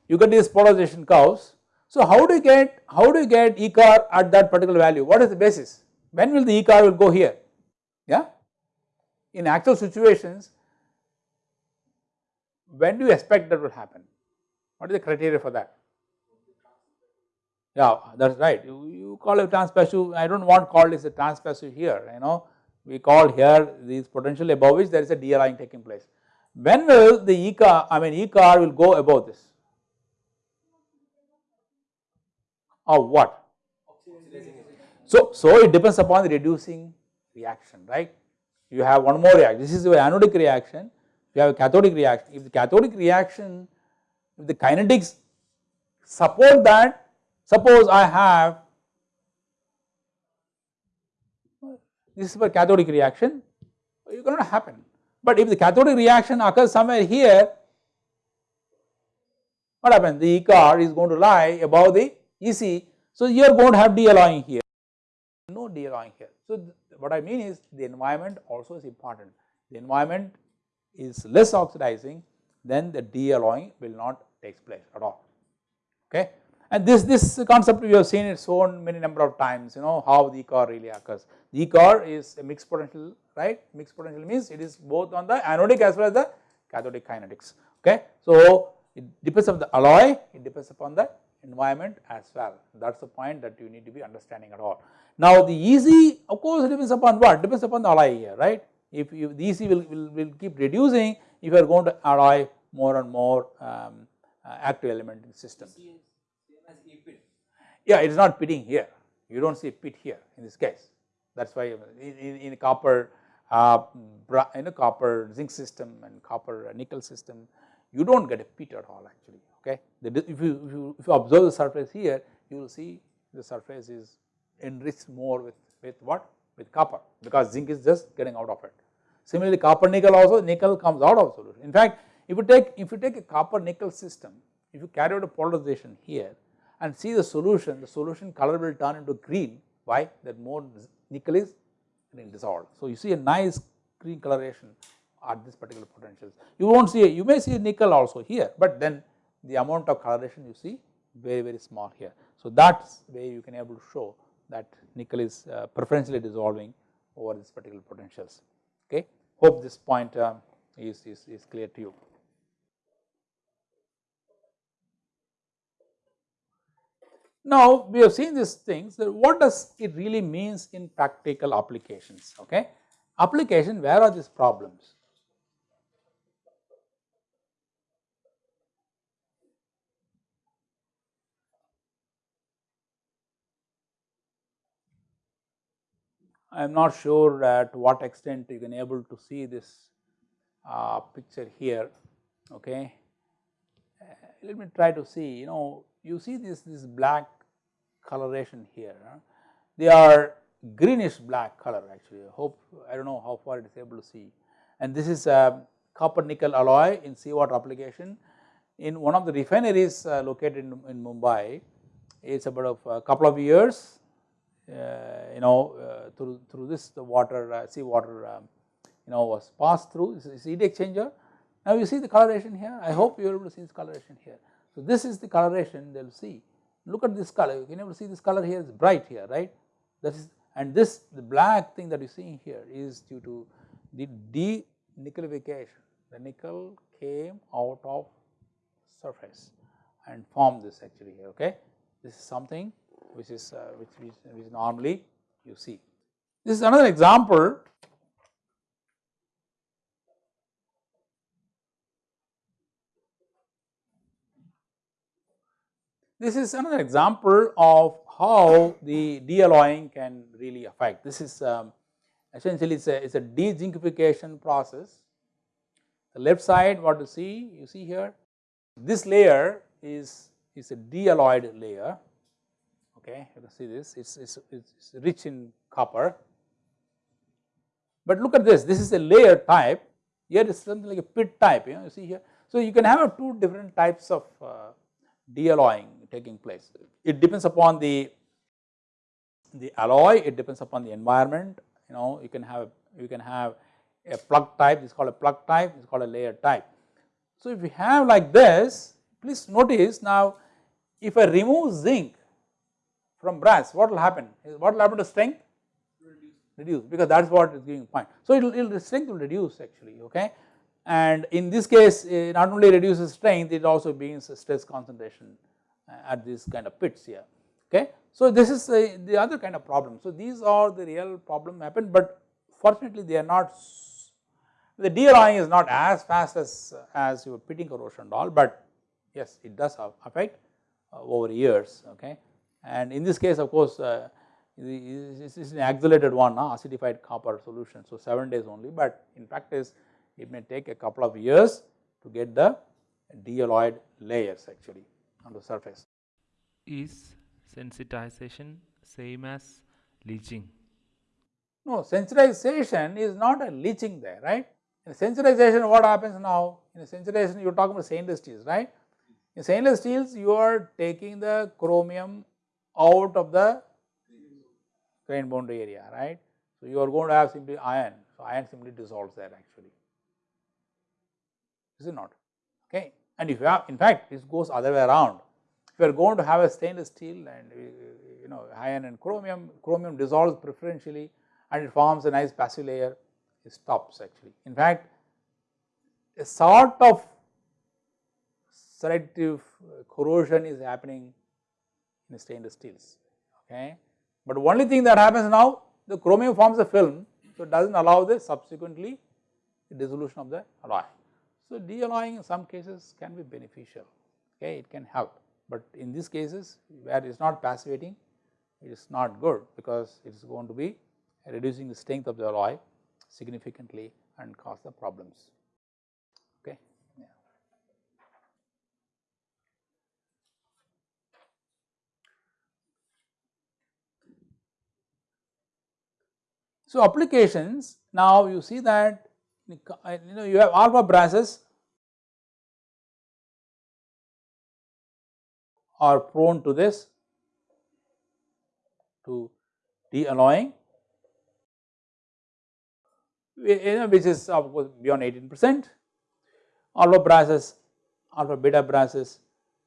you get these polarization curves. So how do you get how do you get E corr at that particular value? What is the basis? When will the E corr will go here? Yeah. In actual situations, when do you expect that will happen? What is the criteria for that? Yeah that is right. You, you call it transpassive I do not want call this a transpassive here you know. We call here these potential above which there is a de-alloying taking place. When will the E corr I mean E corr will go above this? Or what? So so it depends upon the reducing reaction right? You have one more reaction. This is the anodic reaction you have a cathodic reaction. If the cathodic reaction if the kinetics support that suppose I have this is for cathodic reaction it cannot happen. But if the cathodic reaction occurs somewhere here what happens? The E corr is going to lie above the EC so you are going to have de-alloying here. No de-alloying here. So what I mean is the environment also is important. The environment is less oxidizing then the de-alloying will not take place at all. Okay? And this this concept we have seen it shown many number of times you know how the car really occurs. The car is a mixed potential right? Mixed potential means it is both on the anodic as well as the cathodic kinetics. Okay? So it depends on the alloy it depends upon the environment as well. That is the point that you need to be understanding at all. Now the EC of course depends upon what? Depends upon the alloy here right if you the EC will, will, will keep reducing if you are going to alloy more and more um, uh, active element in the system. Yeah it is not pitting here you do not see pit here in this case that is why in, in, in copper uh, in a copper zinc system and copper nickel system you do not get a pit at all actually okay. If you, if you, if you observe the surface here you will see the surface is enriched more with, with what with copper because zinc is just getting out of it. Similarly copper nickel also nickel comes out of solution. In fact if you take if you take a copper nickel system if you carry out a polarization here and see the solution the solution color will turn into green why that more nickel is dissolved. So you see a nice green coloration at this particular potentials. You won't see a, you may see nickel also here but then the amount of coloration you see very very small here. So that is where you can able to show that nickel is uh, preferentially dissolving over this particular potentials okay. Hope this point um, is, is, is clear to you. Now we have seen these things what does it really means in practical applications okay. Application where are these problems? I am not sure at what extent you can able to see this uh, picture here okay. Uh, let me try to see you know you see this this black coloration here they are greenish black color actually. I hope I do not know how far it is able to see. And this is a copper nickel alloy in seawater application. In one of the refineries uh, located in, in Mumbai it is about a couple of years uh, you know uh, through through this the water uh, sea water um, you know was passed through. This is heat exchanger. Now you see the coloration here. I hope you are able to see this coloration here. So this is the coloration they will see. Look at this color. You can able to see this color here is bright here right? That is and this the black thing that you see here is due to the de-nickelification the nickel came out of surface and formed this actually here okay? This is something which is uh, which, which, which normally you see. This is another example This is another example of how the de-alloying can really affect. This is um, essentially it's a, it's a de-zincification process. The left side what you see, you see here, this layer is, is a de-alloyed layer okay you can see this. It's, it's, it's rich in copper. But look at this. This is a layer type. Here is something like a pit type you know you see here. So you can have two different types of uh, de-alloying taking place. It depends upon the the alloy. It depends upon the environment. You know you can have you can have a plug type, this is called a plug type, is called a layer type. So, if we have like this, please notice now if I remove zinc from brass, what will happen? What will happen to strength? Reduce because that is what is giving point. So, it will, strength will reduce actually, okay. And in this case, it not only reduces strength, it also brings stress concentration uh, at this kind of pits here, okay. So, this is the, the other kind of problem. So, these are the real problem happen, but fortunately they are not the de-alloying is not as fast as, as your pitting corrosion and all, but yes it does have affect uh, over years okay. And in this case of course uh, this is an accelerated one uh, acidified copper solution. So 7 days only, but in practice it may take a couple of years to get the de-alloyed layers actually on the surface. Is sensitization same as leaching? No, sensitization is not a leaching there, right. In sensitization what happens now? In sensitization you are talking about stainless steels, right. In stainless steels you are taking the chromium out of the grain boundary area, right. So, you are going to have simply iron, so iron simply dissolves there actually, is it not? Okay. And if you have in fact this goes other way around, if you are going to have a stainless steel and uh, you know iron and chromium, chromium dissolves preferentially and it forms a nice passive layer it stops actually. In fact, a sort of selective corrosion is happening in stainless steels okay. But only thing that happens now the chromium forms a film so it does not allow the subsequently the dissolution of the alloy. So de-alloying in some cases can be beneficial okay it can help but in these cases where it is not passivating it is not good because it is going to be reducing the strength of the alloy significantly and cause the problems. Okay. Yeah. So, applications now you see that you know you have alpha brasses are prone to this to de-alloying you know which is of course beyond 18 percent alpha brasses, alpha beta brasses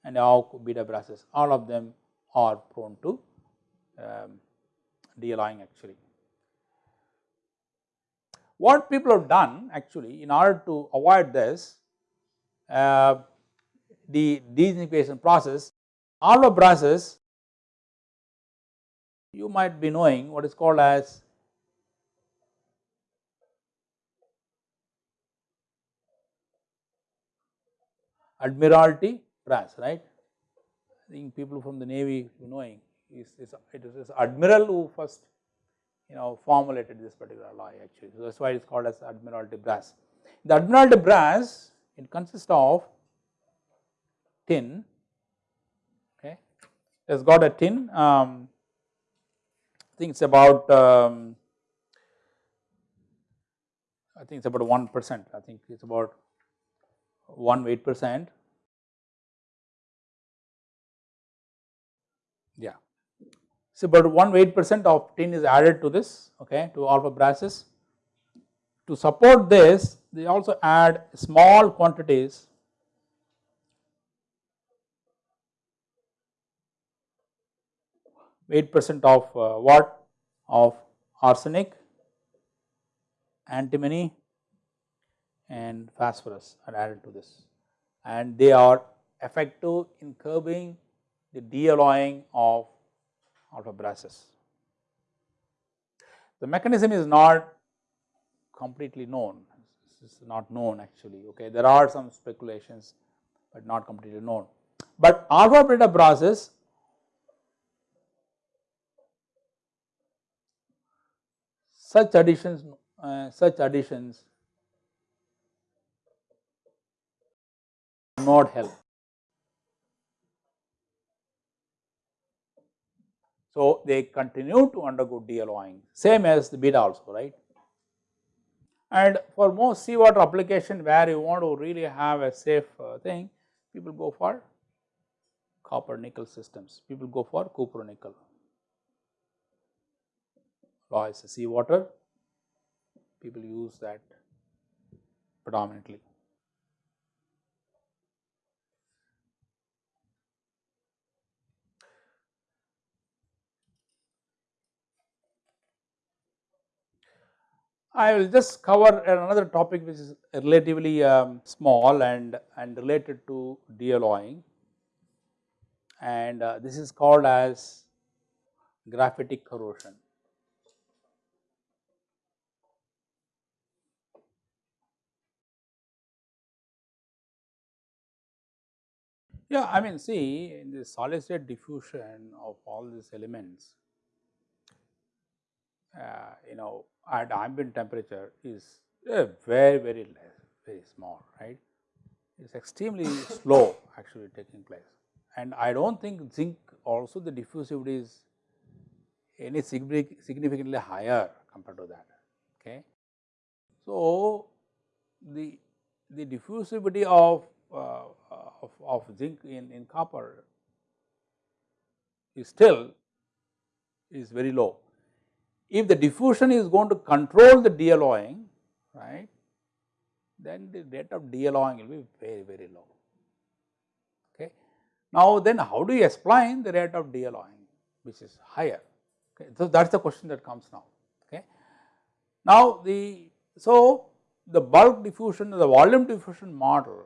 and alpha beta brasses all of them are prone to um, de-alloying actually. What people have done actually in order to avoid this uh, the dezincification process alpha brasses you might be knowing what is called as Admiralty brass, right. I think people from the Navy knowing is, is it is this Admiral who first you know formulated this particular alloy actually. So, that is why it is called as Admiralty brass. The Admiralty brass it consists of tin okay it has got a tin um, I think it is about um, I think it is about 1 percent I think it is about 1 weight percent. Yeah. So, about 1 weight percent of tin is added to this okay to alpha brasses. To support this they also add small quantities weight percent of uh, what of arsenic, antimony and phosphorus are added to this and they are effective in curbing the de-alloying of alpha brasses. The mechanism is not completely known, this is not known actually okay. There are some speculations but not completely known. But alpha beta brasses such additions uh, such additions not help. So, they continue to undergo de-alloying same as the beta also right. And for most seawater application where you want to really have a safe uh, thing people go for copper nickel systems, people go for copper nickel alloys seawater people use that predominantly. I will just cover another topic which is relatively um, small and, and related to dealloying and uh, this is called as graphitic corrosion. Yeah, I mean see in the solid state diffusion of all these elements, you know at ambient temperature is uh, very very less, very small, right. It is extremely slow actually taking place and I do not think zinc also the diffusivity is any significantly higher compared to that. Okay. So, the, the diffusivity of, uh, of, of, zinc in, in copper is still is very low. If the diffusion is going to control the dealloying, right, then the rate of dealloying will be very, very low. Okay. Now, then how do you explain the rate of dealloying which is higher? Okay. So, that is the question that comes now. Okay. Now, the so the bulk diffusion the volume diffusion model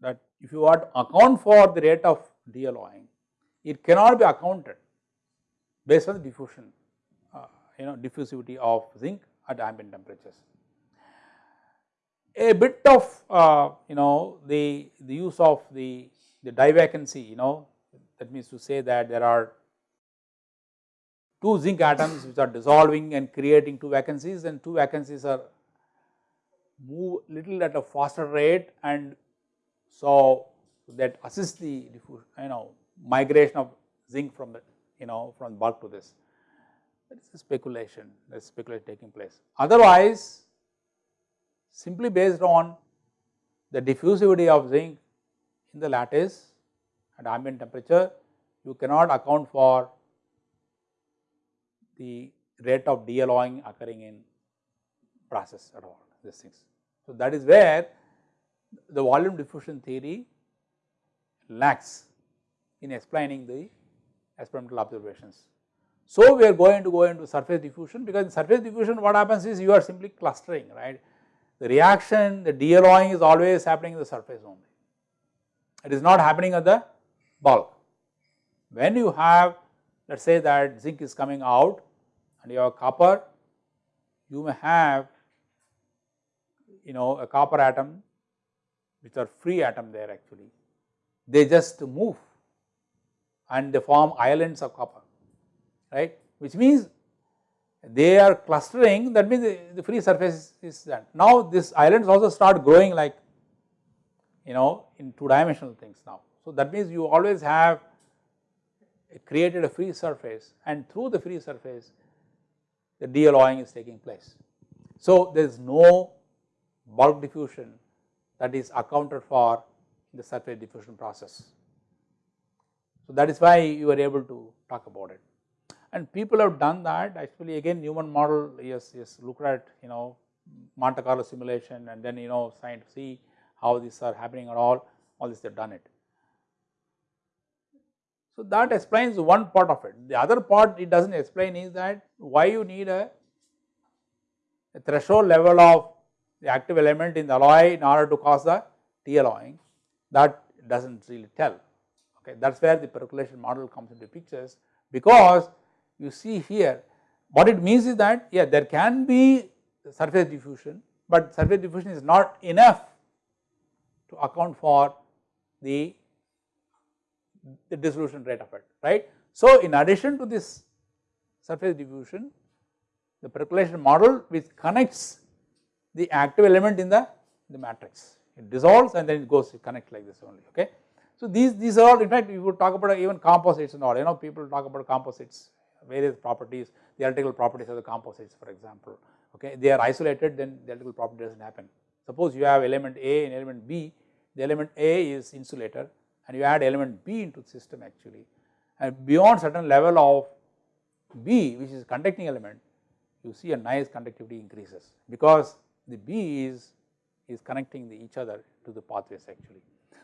that if you want to account for the rate of dealloying, it cannot be accounted based on the diffusion uh, you know diffusivity of zinc at ambient temperatures. A bit of uh, you know the, the use of the, the divacancy you know that means to say that there are two zinc atoms which are dissolving and creating two vacancies and two vacancies are move little at a faster rate and so that assists the diffusion you know migration of zinc from the you know from bulk to this that is a speculation that is speculation taking place. Otherwise simply based on the diffusivity of zinc in the lattice at ambient temperature you cannot account for the rate of dealloying occurring in process at all these things. So, that is where the volume diffusion theory lacks in explaining the experimental observations. So, we are going to go into surface diffusion because in surface diffusion what happens is you are simply clustering right. The reaction the dealloying is always happening in the surface only, it is not happening at the bulk. When you have let us say that zinc is coming out and you have copper, you may have you know a copper atom which are free atom there actually, they just move and they form islands of copper right which means they are clustering that means the, free surface is that. Now this islands also start growing like you know in two dimensional things now. So that means you always have created a free surface and through the free surface the dealloying is taking place. So, there is no bulk diffusion that is accounted for in the surface diffusion process. So, that is why you are able to talk about it and people have done that actually again Newman model yes yes looked at you know Monte Carlo simulation and then you know trying to see how these are happening at all all this they have done it. So, that explains one part of it. The other part it does not explain is that why you need a, a, threshold level of the active element in the alloy in order to cause the T dealloying that does not really tell. Okay, that is where the percolation model comes into pictures because you see here what it means is that yeah there can be surface diffusion, but surface diffusion is not enough to account for the the dissolution rate of it, right. So, in addition to this surface diffusion, the percolation model which connects the active element in the, the matrix, it dissolves and then it goes to connect like this only, okay. So, these, these are all in fact we would talk about even composites and all, you know people talk about composites, various properties, the electrical properties of the composites for example, okay. They are isolated then the electrical property does not happen. Suppose you have element A and element B, the element A is insulator and you add element B into the system actually and beyond certain level of B which is conducting element you see a nice conductivity increases because the B is, is connecting the each other to the pathways actually.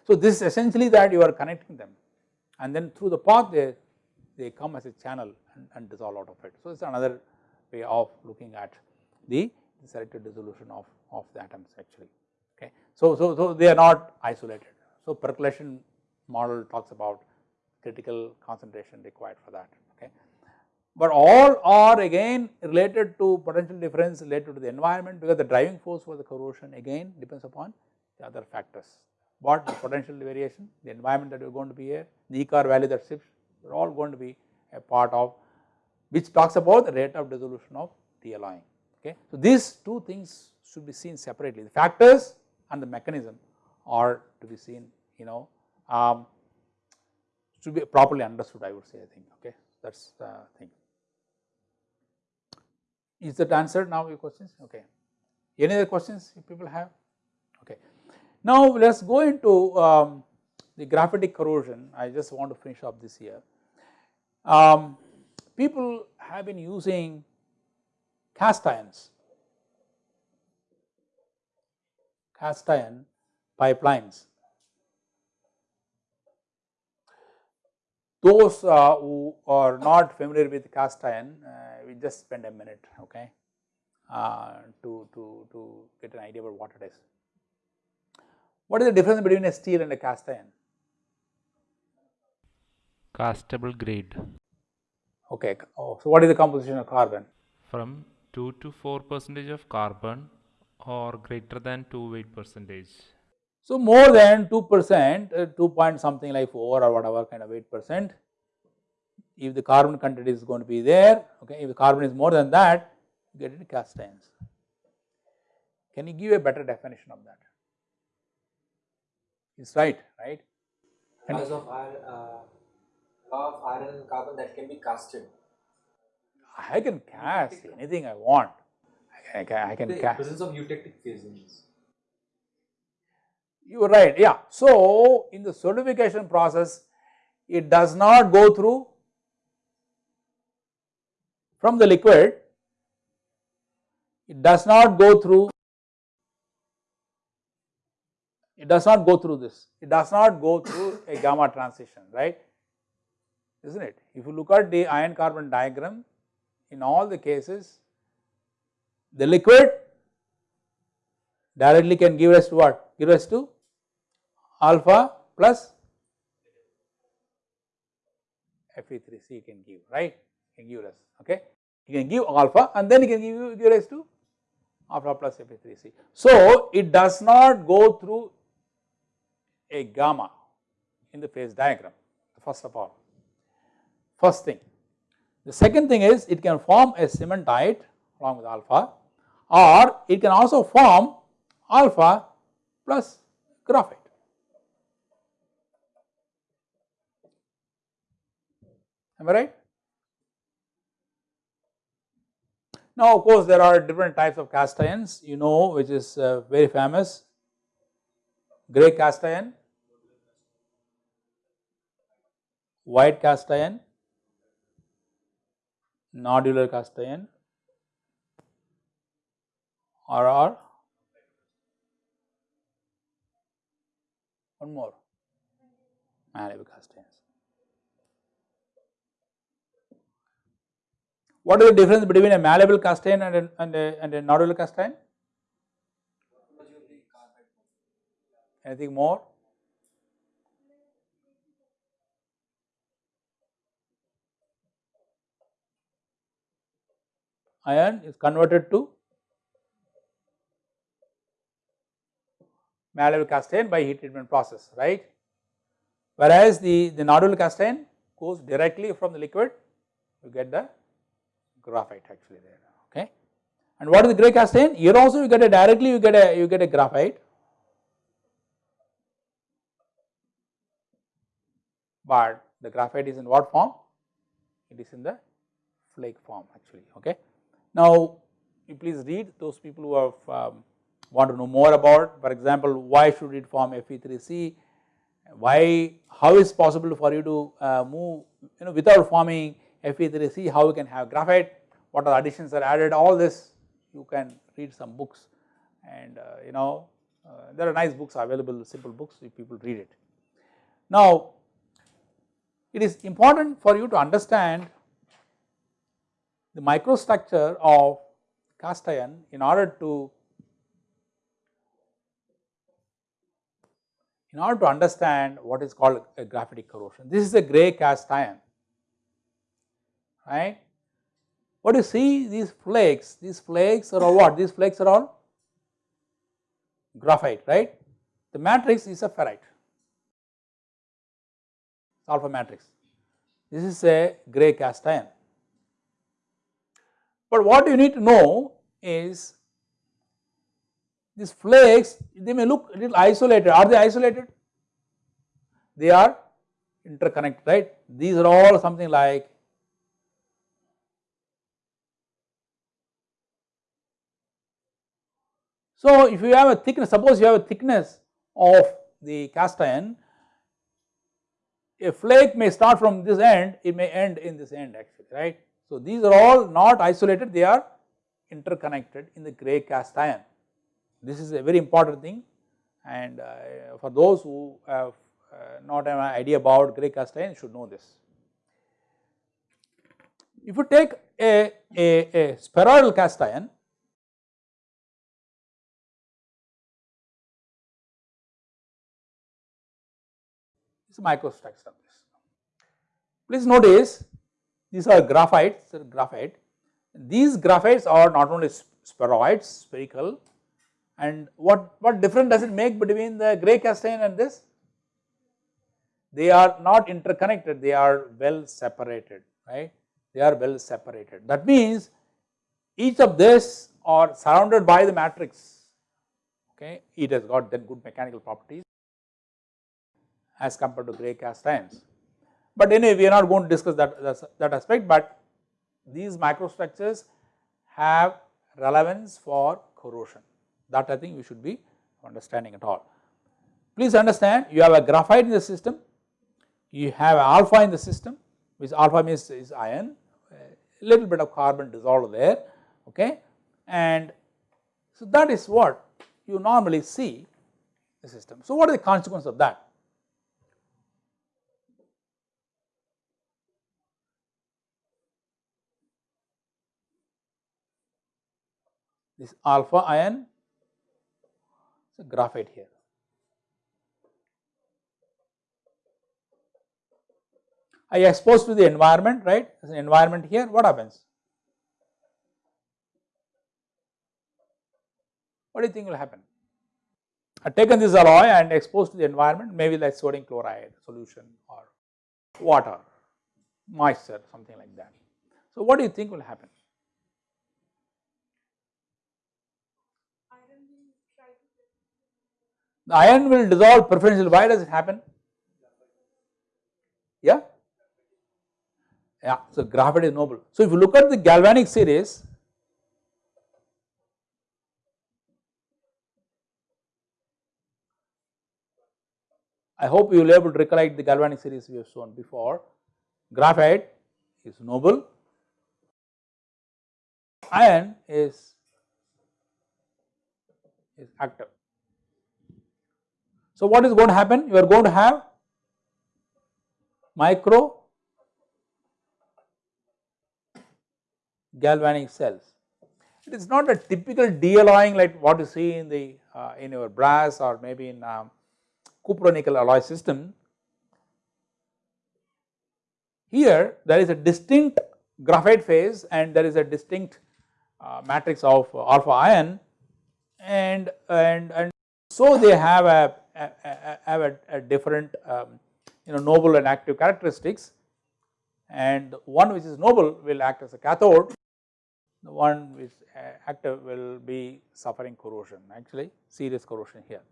So, this is essentially that you are connecting them and then through the path they, they come as a channel and, and dissolve out of it. So, it is another way of looking at the, selective dissolution of, of the atoms actually. Okay. So, so, so they are not isolated. So, percolation model talks about critical concentration required for that. Okay. But all are again related to potential difference related to the environment because the driving force for the corrosion again depends upon the other factors. What the potential variation, the environment that you are going to be here, the ECAR value that shifts, are all going to be a part of which talks about the rate of dissolution of dealloying. Okay. So, these two things should be seen separately, the factors and the mechanism are to be seen you know um, should be properly understood I would say I think okay that is the thing. Is that answered now your questions okay. Any other questions if people have. Now let us go into um, the graphitic corrosion I just want to finish up this here. Um, people have been using cast irons, cast iron pipelines. Those uh, who are not familiar with cast iron, uh, we just spend a minute, okay, uh, to, to, to get an idea about what it is. What is the difference between a steel and a cast iron? Castable grade Okay, oh, so what is the composition of carbon? from 2 to 4 percentage of carbon or greater than 2 weight percentage. So, more than 2 percent, uh, 2 point something like 4 or whatever kind of 8 percent, if the carbon content is going to be there, okay, if the carbon is more than that, you get it cast irons. Can you give a better definition of that? It's right, right? And- Because of iron, uh, law of iron and carbon that can be casted. I can cast anything I want. I can, I can The cast. presence of eutectic phasings. You are right, yeah. So, in the solidification process, it does not go through from the liquid, it does not go through, it does not go through this, it does not go through a gamma transition, right, is not it? If you look at the iron carbon diagram, in all the cases, the liquid directly can give us to what? Give us to alpha plus Fe3C can give, right? Can give us, okay? He can give alpha and then he can give you give rise to alpha plus Fe3C. So, it does not go through a gamma in the phase diagram, first of all, first thing. The second thing is it can form a cementite along with alpha or it can also form alpha plus graphite. Am I right? Now, of course, there are different types of cast irons, you know, which is uh, very famous grey cast iron, white cast iron, nodular cast iron, or, or one more malleable cast irons. What is the difference between a malleable cast iron and a, and a, and a nodular cast iron? Anything more? Iron is converted to malleable cast iron by heat treatment process, right? Whereas the, the nodular cast iron goes directly from the liquid, you get the graphite actually there, okay. And what is the grey cast iron? Here also you get a directly you get a you get a graphite, but the graphite is in what form? It is in the flake form actually, okay. Now, you please read those people who have um, want to know more about for example, why should it form Fe3C, why how is possible for you to uh, move you know without forming Fe3C how you can have graphite, what are additions are added all this you can read some books and uh, you know uh, there are nice books available simple books if people read it. Now it is important for you to understand the microstructure of cast iron in order to in order to understand what is called a graphitic corrosion. This is a grey cast iron right. What you see these flakes, these flakes are all what? These flakes are all graphite right. The matrix is a ferrite alpha matrix. This is a grey cast iron. But what you need to know is these flakes they may look a little isolated. Are they isolated? They are interconnected right? These are all something like so if you have a thickness suppose you have a thickness of the cast iron a flake may start from this end it may end in this end actually right so these are all not isolated they are interconnected in the grey cast iron this is a very important thing and uh, for those who have uh, not an idea about grey cast iron should know this. If you take a, a, a spheroidal cast iron microstructure of this. Please notice these are graphites, graphite. These graphites are not only spheroids, spherical and what, what difference does it make between the grey cast iron and this? They are not interconnected, they are well separated, right? They are well separated. That means each of this are surrounded by the matrix, okay? It has got then good mechanical properties as compared to grey cast irons. But anyway, we are not going to discuss that, that aspect, but these microstructures have relevance for corrosion that I think we should be understanding at all. Please understand you have a graphite in the system, you have alpha in the system which alpha means is iron, a little bit of carbon dissolved there okay and so that is what you normally see the system. So what is the consequence of that? This alpha ion so, graphite here. I expose to the environment right as an environment here what happens? What do you think will happen? I taken this alloy and exposed to the environment maybe like sodium chloride solution or water, moisture something like that. So, what do you think will happen? The iron will dissolve preferentially. Why does it happen? Yeah? Yeah, so graphite is noble. So if you look at the galvanic series, I hope you will be able to recollect the galvanic series we have shown before. Graphite is noble, iron is, is active. So what is going to happen? You are going to have micro galvanic cells. It is not a typical de-alloying like what you see in the uh, in your brass or maybe in um, nickel alloy system. Here there is a distinct graphite phase and there is a distinct uh, matrix of alpha ion and and and so they have a have a, a different um, you know noble and active characteristics and one which is noble will act as a cathode, the one which uh, active will be suffering corrosion actually serious corrosion here.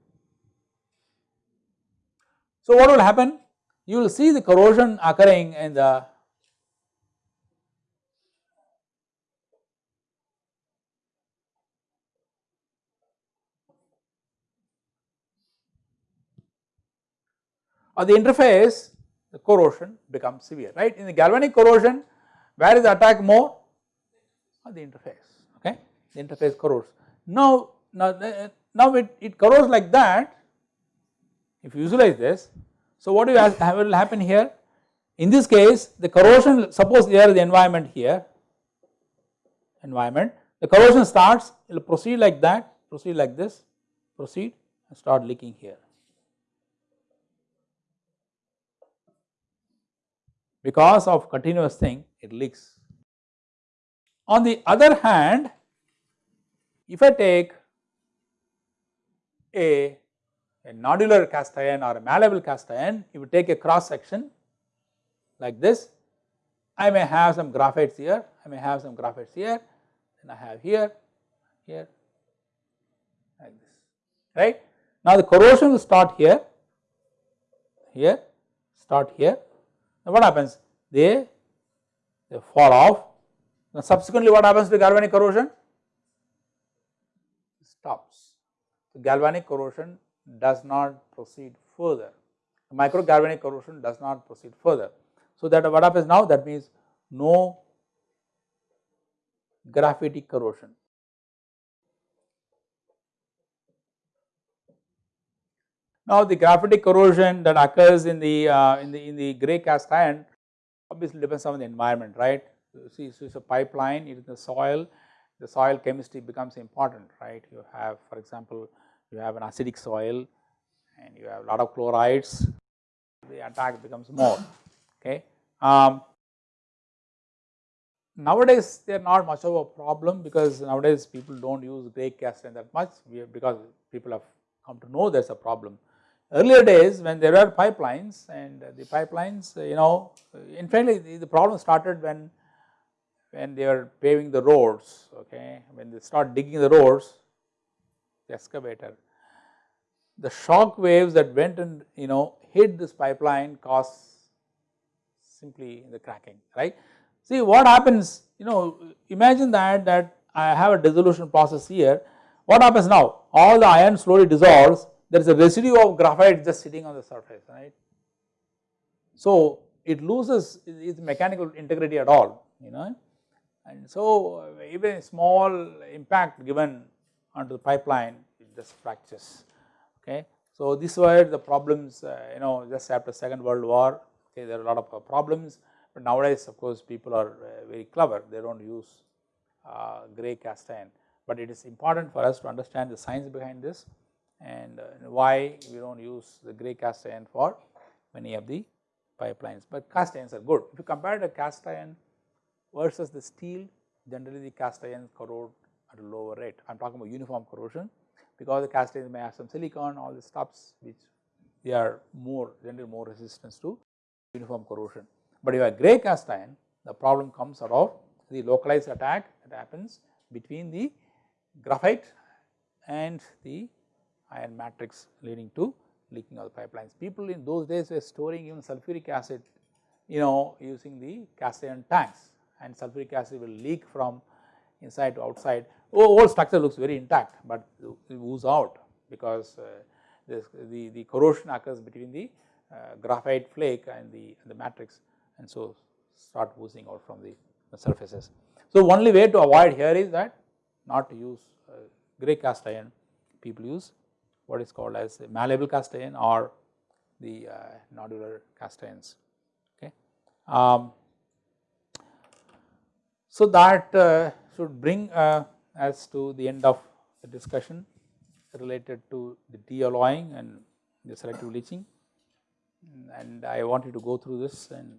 So what will happen? You will see the corrosion occurring in the Or the interface the corrosion becomes severe right. In the galvanic corrosion where is the attack more? or the interface okay the interface corrodes. Now, now, uh, now it, it corrodes like that if you visualize this. So, what will happen here in this case the corrosion suppose there is the environment here environment the corrosion starts it will proceed like that proceed like this proceed and start leaking here. Because of continuous thing it leaks. On the other hand if I take a, a nodular cast iron or a malleable cast iron, if you take a cross section like this, I may have some graphites here, I may have some graphites here, then I have here, here, like this, right. Now the corrosion will start here, here, start here. Now what happens? They, they fall off. Now subsequently what happens to galvanic corrosion? stops. The galvanic corrosion does not proceed further, the micro galvanic corrosion does not proceed further. So, that what happens now that means no graphitic corrosion. Now, the graphitic corrosion that occurs in the uh, in the in the gray cast iron obviously depends on the environment, right. See, so it's a pipeline, it is the soil, the soil chemistry becomes important, right. You have for example, you have an acidic soil and you have a lot of chlorides, the attack becomes more, okay. Um, nowadays they are not much of a problem because nowadays people do not use gray cast iron that much because people have come to know there is a problem. Earlier days when there were pipelines and the pipelines you know in fact the, problem started when when they are paving the roads, okay, when they start digging the roads, the excavator, the shock waves that went and you know hit this pipeline caused simply the cracking, right. See what happens, you know, imagine that that I have a dissolution process here, what happens now? All the iron slowly dissolves, there is a residue of graphite just sitting on the surface, right. So it loses its mechanical integrity at all, you know? And so even a small impact given onto the pipeline it just fractures okay. So these were the problems uh, you know just after second world war okay? There are a lot of uh, problems but nowadays of course people are uh, very clever. They do not use uh, grey cast iron. But it is important for us to understand the science behind this and uh, why we do not use the grey cast iron for many of the pipelines but cast irons are good if you compare the cast iron versus the steel generally the cast iron corrode at a lower rate. I am talking about uniform corrosion because the cast irons may have some silicon all the stuffs which they are more generally more resistance to uniform corrosion. But if you have grey cast iron the problem comes out of the localized attack that happens between the graphite and the iron matrix leading to leaking of the pipelines. People in those days were storing even sulfuric acid you know using the cast iron tanks and sulfuric acid will leak from inside to outside. Oh, whole structure looks very intact, but it ooze out because uh, this, the, the corrosion occurs between the uh, graphite flake and the, the matrix and so start oozing out from the, the, surfaces. So, only way to avoid here is that not to use uh, grey cast iron, people use what is called as malleable cast iron or the uh, nodular cast irons. Okay. Um, so, that uh, should bring uh, us to the end of the discussion related to the de-alloying and the selective leaching and I want you to go through this and